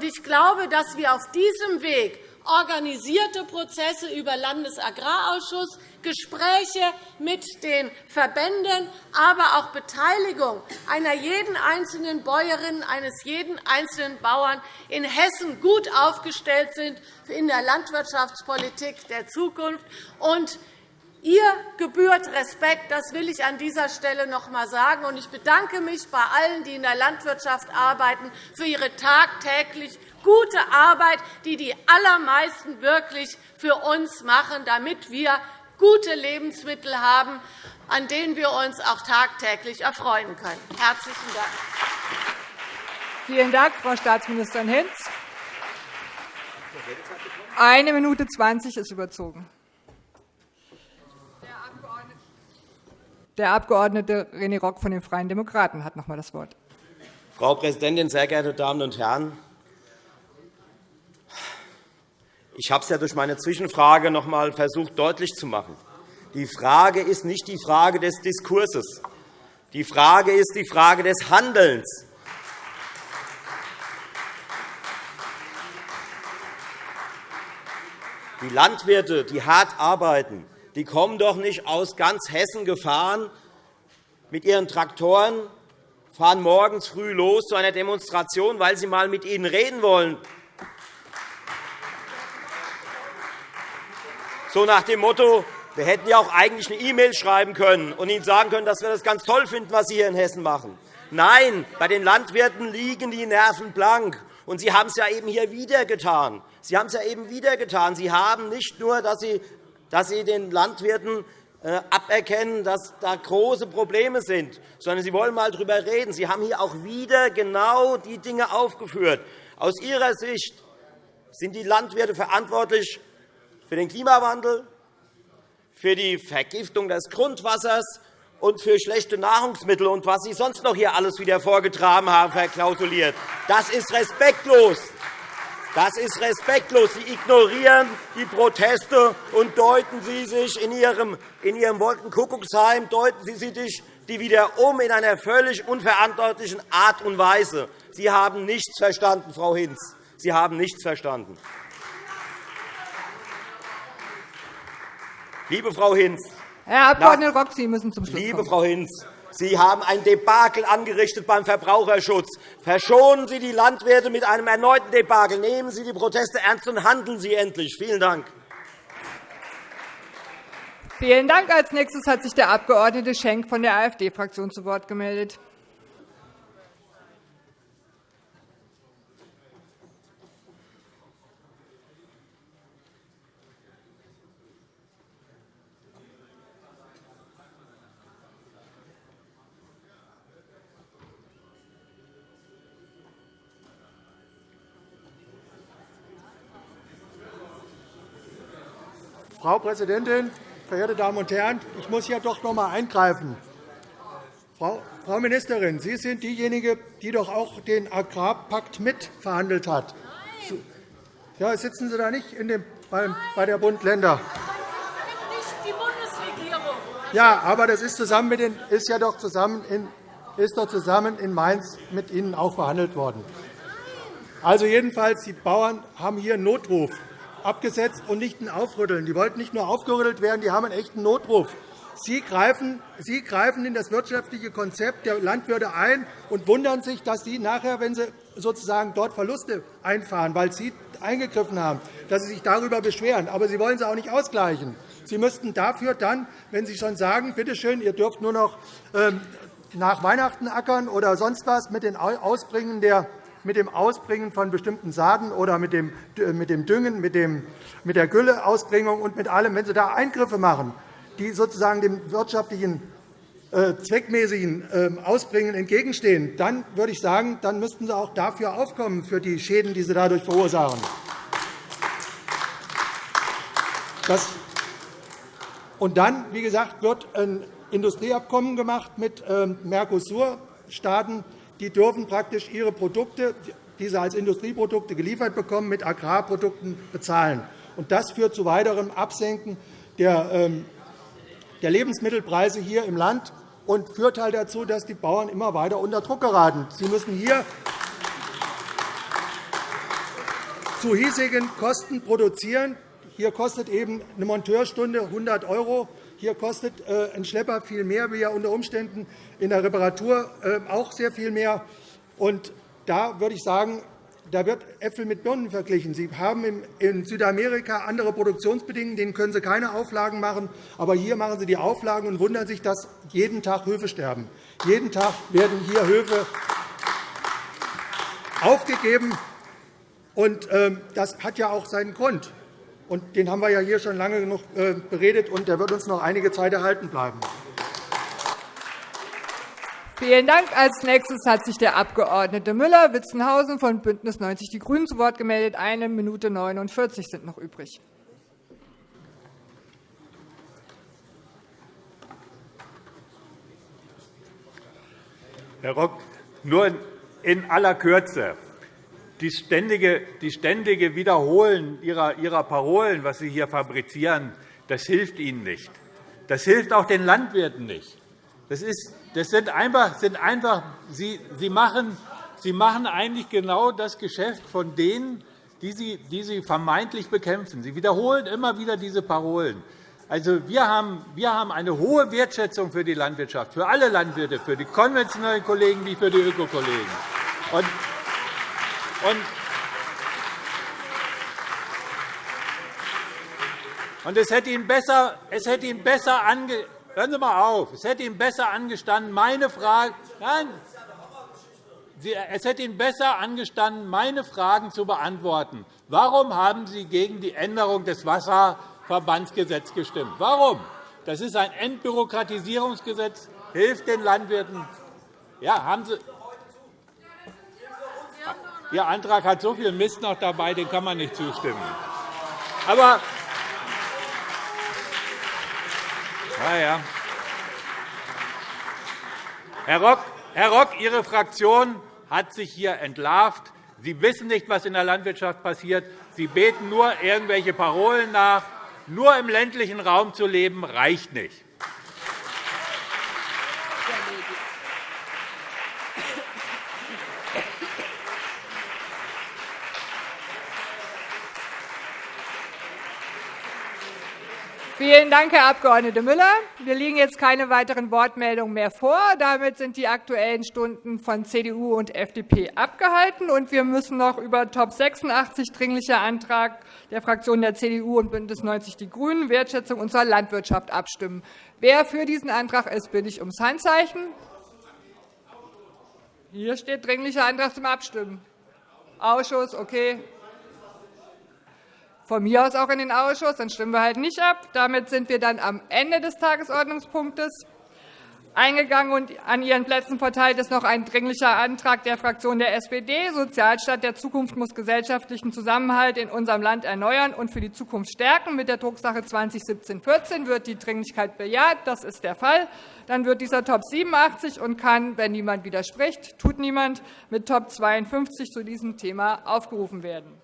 Ich glaube, dass wir auf diesem Weg organisierte Prozesse über Landesagrarausschuss, Gespräche mit den Verbänden, aber auch Beteiligung einer jeden einzelnen Bäuerin, eines jeden einzelnen Bauern in Hessen gut aufgestellt sind in der Landwirtschaftspolitik der Zukunft. Und Ihr gebührt Respekt, das will ich an dieser Stelle noch einmal sagen. Ich bedanke mich bei allen, die in der Landwirtschaft arbeiten, für ihre tagtäglich gute Arbeit, die die allermeisten wirklich für uns machen, damit wir gute Lebensmittel haben, an denen wir uns auch tagtäglich erfreuen können. – Herzlichen Dank. Vielen Dank, Frau Staatsministerin Hinz. Eine Minute zwanzig ist überzogen. Der Abg. René Rock von den Freien Demokraten hat noch einmal das Wort. Frau Präsidentin, sehr geehrte Damen und Herren! Ich habe es ja durch meine Zwischenfrage noch einmal versucht, deutlich zu machen. Die Frage ist nicht die Frage des Diskurses. Die Frage ist die Frage des Handelns. Die Landwirte, die hart arbeiten, die kommen doch nicht aus ganz Hessen gefahren mit ihren Traktoren, fahren morgens früh los zu einer Demonstration, weil sie einmal mit Ihnen reden wollen. So nach dem Motto, wir hätten ja auch eigentlich eine E-Mail schreiben können und Ihnen sagen können, dass wir das ganz toll finden, was Sie hier in Hessen machen. Nein, bei den Landwirten liegen die Nerven blank. Und Sie haben es ja eben hier wieder getan. Sie haben es ja eben wieder getan. Sie haben nicht nur, dass Sie, dass Sie den Landwirten äh, aberkennen, dass da große Probleme sind, sondern Sie wollen einmal darüber reden. Sie haben hier auch wieder genau die Dinge aufgeführt. Aus Ihrer Sicht sind die Landwirte verantwortlich für den Klimawandel, für die Vergiftung des Grundwassers und für schlechte Nahrungsmittel und was Sie sonst noch hier alles wieder vorgetragen haben, verklausuliert. Das ist respektlos. Das ist respektlos. Sie ignorieren die Proteste und deuten Sie sich in Ihrem, in Ihrem Wolkenkuckucksheim deuten Sie sich die wiederum in einer völlig unverantwortlichen Art und Weise. Sie haben nichts verstanden, Frau Hinz. Sie haben nichts verstanden. Liebe Frau Hinz, Herr Abg. Rock, Sie müssen zum Schluss Liebe kommen. Frau Hinz, Sie haben ein Debakel angerichtet beim Verbraucherschutz. Verschonen Sie die Landwirte mit einem erneuten Debakel. Nehmen Sie die Proteste ernst und handeln Sie endlich. Vielen Dank. Vielen Dank. Als nächstes hat sich der Abg. Schenk von der AfD-Fraktion zu Wort gemeldet. Frau Präsidentin, verehrte Damen und Herren! Ich muss hier doch noch einmal eingreifen. Frau Ministerin, Sie sind diejenige, die doch auch den Agrarpakt mitverhandelt hat. Nein. Ja, sitzen Sie da nicht in dem, bei der Bund-Länder? Ja, aber das ist, zusammen mit den, ist ja doch zusammen in, ist doch zusammen in Mainz mit Ihnen auch verhandelt worden. Also jedenfalls, die Bauern haben hier einen Notruf abgesetzt und nicht ein Aufrütteln. Die wollten nicht nur aufgerüttelt werden, die haben einen echten Notruf. Sie greifen, Sie greifen in das wirtschaftliche Konzept der Landwirte ein und wundern sich, dass Sie nachher, wenn Sie sozusagen dort Verluste einfahren, weil Sie eingegriffen haben, dass Sie sich darüber beschweren. Aber Sie wollen sie auch nicht ausgleichen. Sie müssten dafür dann, wenn Sie schon sagen, bitte schön, ihr dürft nur noch ähm, nach Weihnachten ackern oder sonst was mit den Ausbringen der mit dem Ausbringen von bestimmten Saaten oder mit dem, dem Düngen, mit, der Gülleausbringung und mit allem, wenn Sie da Eingriffe machen, die sozusagen dem wirtschaftlichen äh, zweckmäßigen ähm, Ausbringen entgegenstehen, dann würde ich sagen, dann müssten Sie auch dafür aufkommen, für die Schäden, die Sie dadurch verursachen. Und dann, wie gesagt, wird ein Industrieabkommen gemacht mit ähm, Mercosur-Staaten, die dürfen praktisch ihre Produkte, die sie als Industrieprodukte geliefert bekommen, mit Agrarprodukten bezahlen. Das führt zu weiterem Absenken der ähm, Lebensmittelpreise hier im Land und führt halt dazu, dass die Bauern immer weiter unter Druck geraten. Sie müssen hier zu hiesigen Kosten produzieren. Hier kostet eben eine Monteurstunde 100 €. Hier kostet äh, ein Schlepper viel mehr, wie er unter Umständen in der Reparatur äh, auch sehr viel mehr. Und da würde ich sagen, da wird Äpfel mit Birnen verglichen. Sie haben in Südamerika andere Produktionsbedingungen, denen können Sie keine Auflagen machen. Aber hier machen Sie die Auflagen und wundern sich, dass jeden Tag Höfe sterben. Jeden Tag werden hier Höfe aufgegeben. Und ähm, das hat ja auch seinen Grund. Und den haben wir ja hier schon lange genug äh, beredet, und der wird uns noch einige Zeit erhalten bleiben. Vielen Dank. Als nächstes hat sich der Abg. Müller-Witzenhausen von BÜNDNIS 90 die GRÜNEN zu Wort gemeldet. Eine Minute 49 sind noch übrig. Herr Rock, nur in aller Kürze die ständige, die ständige Wiederholen ihrer, ihrer Parolen, was Sie hier fabrizieren, das hilft Ihnen nicht. Das hilft auch den Landwirten nicht. Das, ist, das sind einfach, sind einfach Sie, Sie, machen, Sie machen eigentlich genau das Geschäft von denen, die Sie, die Sie vermeintlich bekämpfen. Sie wiederholen immer wieder diese Parolen. Also, wir, haben, wir haben eine hohe Wertschätzung für die Landwirtschaft, für alle Landwirte, für die konventionellen Kollegen wie für die Ökokollegen. Und und es hätte Ihnen besser, es hätte Ihnen besser ange Hören Sie mal auf. Es hätte Ihnen besser angestanden, meine Frage, nein, es hätte Ihnen besser angestanden, meine Fragen zu beantworten. Warum haben Sie gegen die Änderung des Wasserverbandsgesetzes gestimmt? Warum? Das ist ein Entbürokratisierungsgesetz, hilft den Landwirten. Ja, haben Sie, Ihr Antrag hat so viel Mist noch dabei, dem kann man nicht zustimmen. Aber ja, ja. Herr, Rock, Herr Rock, Ihre Fraktion hat sich hier entlarvt. Sie wissen nicht, was in der Landwirtschaft passiert. Sie beten nur irgendwelche Parolen nach. Nur im ländlichen Raum zu leben, reicht nicht. Vielen Dank, Herr Abg. Müller. Mir liegen jetzt keine weiteren Wortmeldungen mehr vor. Damit sind die Aktuellen Stunden von CDU und FDP abgehalten. Und wir müssen noch über Top 86 Dringlicher Antrag der Fraktionen der CDU und BÜNDNIS 90 die GRÜNEN, Wertschätzung unserer Landwirtschaft, abstimmen. Wer für diesen Antrag ist, bitte ich ums Handzeichen. Hier steht Dringlicher Antrag zum Abstimmen. Ausschuss, okay. Von mir aus auch in den Ausschuss, dann stimmen wir halt nicht ab. Damit sind wir dann am Ende des Tagesordnungspunktes eingegangen und an Ihren Plätzen verteilt ist noch ein Dringlicher Antrag der Fraktion der SPD. Sozialstaat der Zukunft muss gesellschaftlichen Zusammenhalt in unserem Land erneuern und für die Zukunft stärken. Mit der Drucksache 2017-14 wird die Dringlichkeit bejaht. Das ist der Fall. Dann wird dieser Top 87 und kann, wenn niemand widerspricht, tut niemand, mit Top 52 zu diesem Thema aufgerufen werden.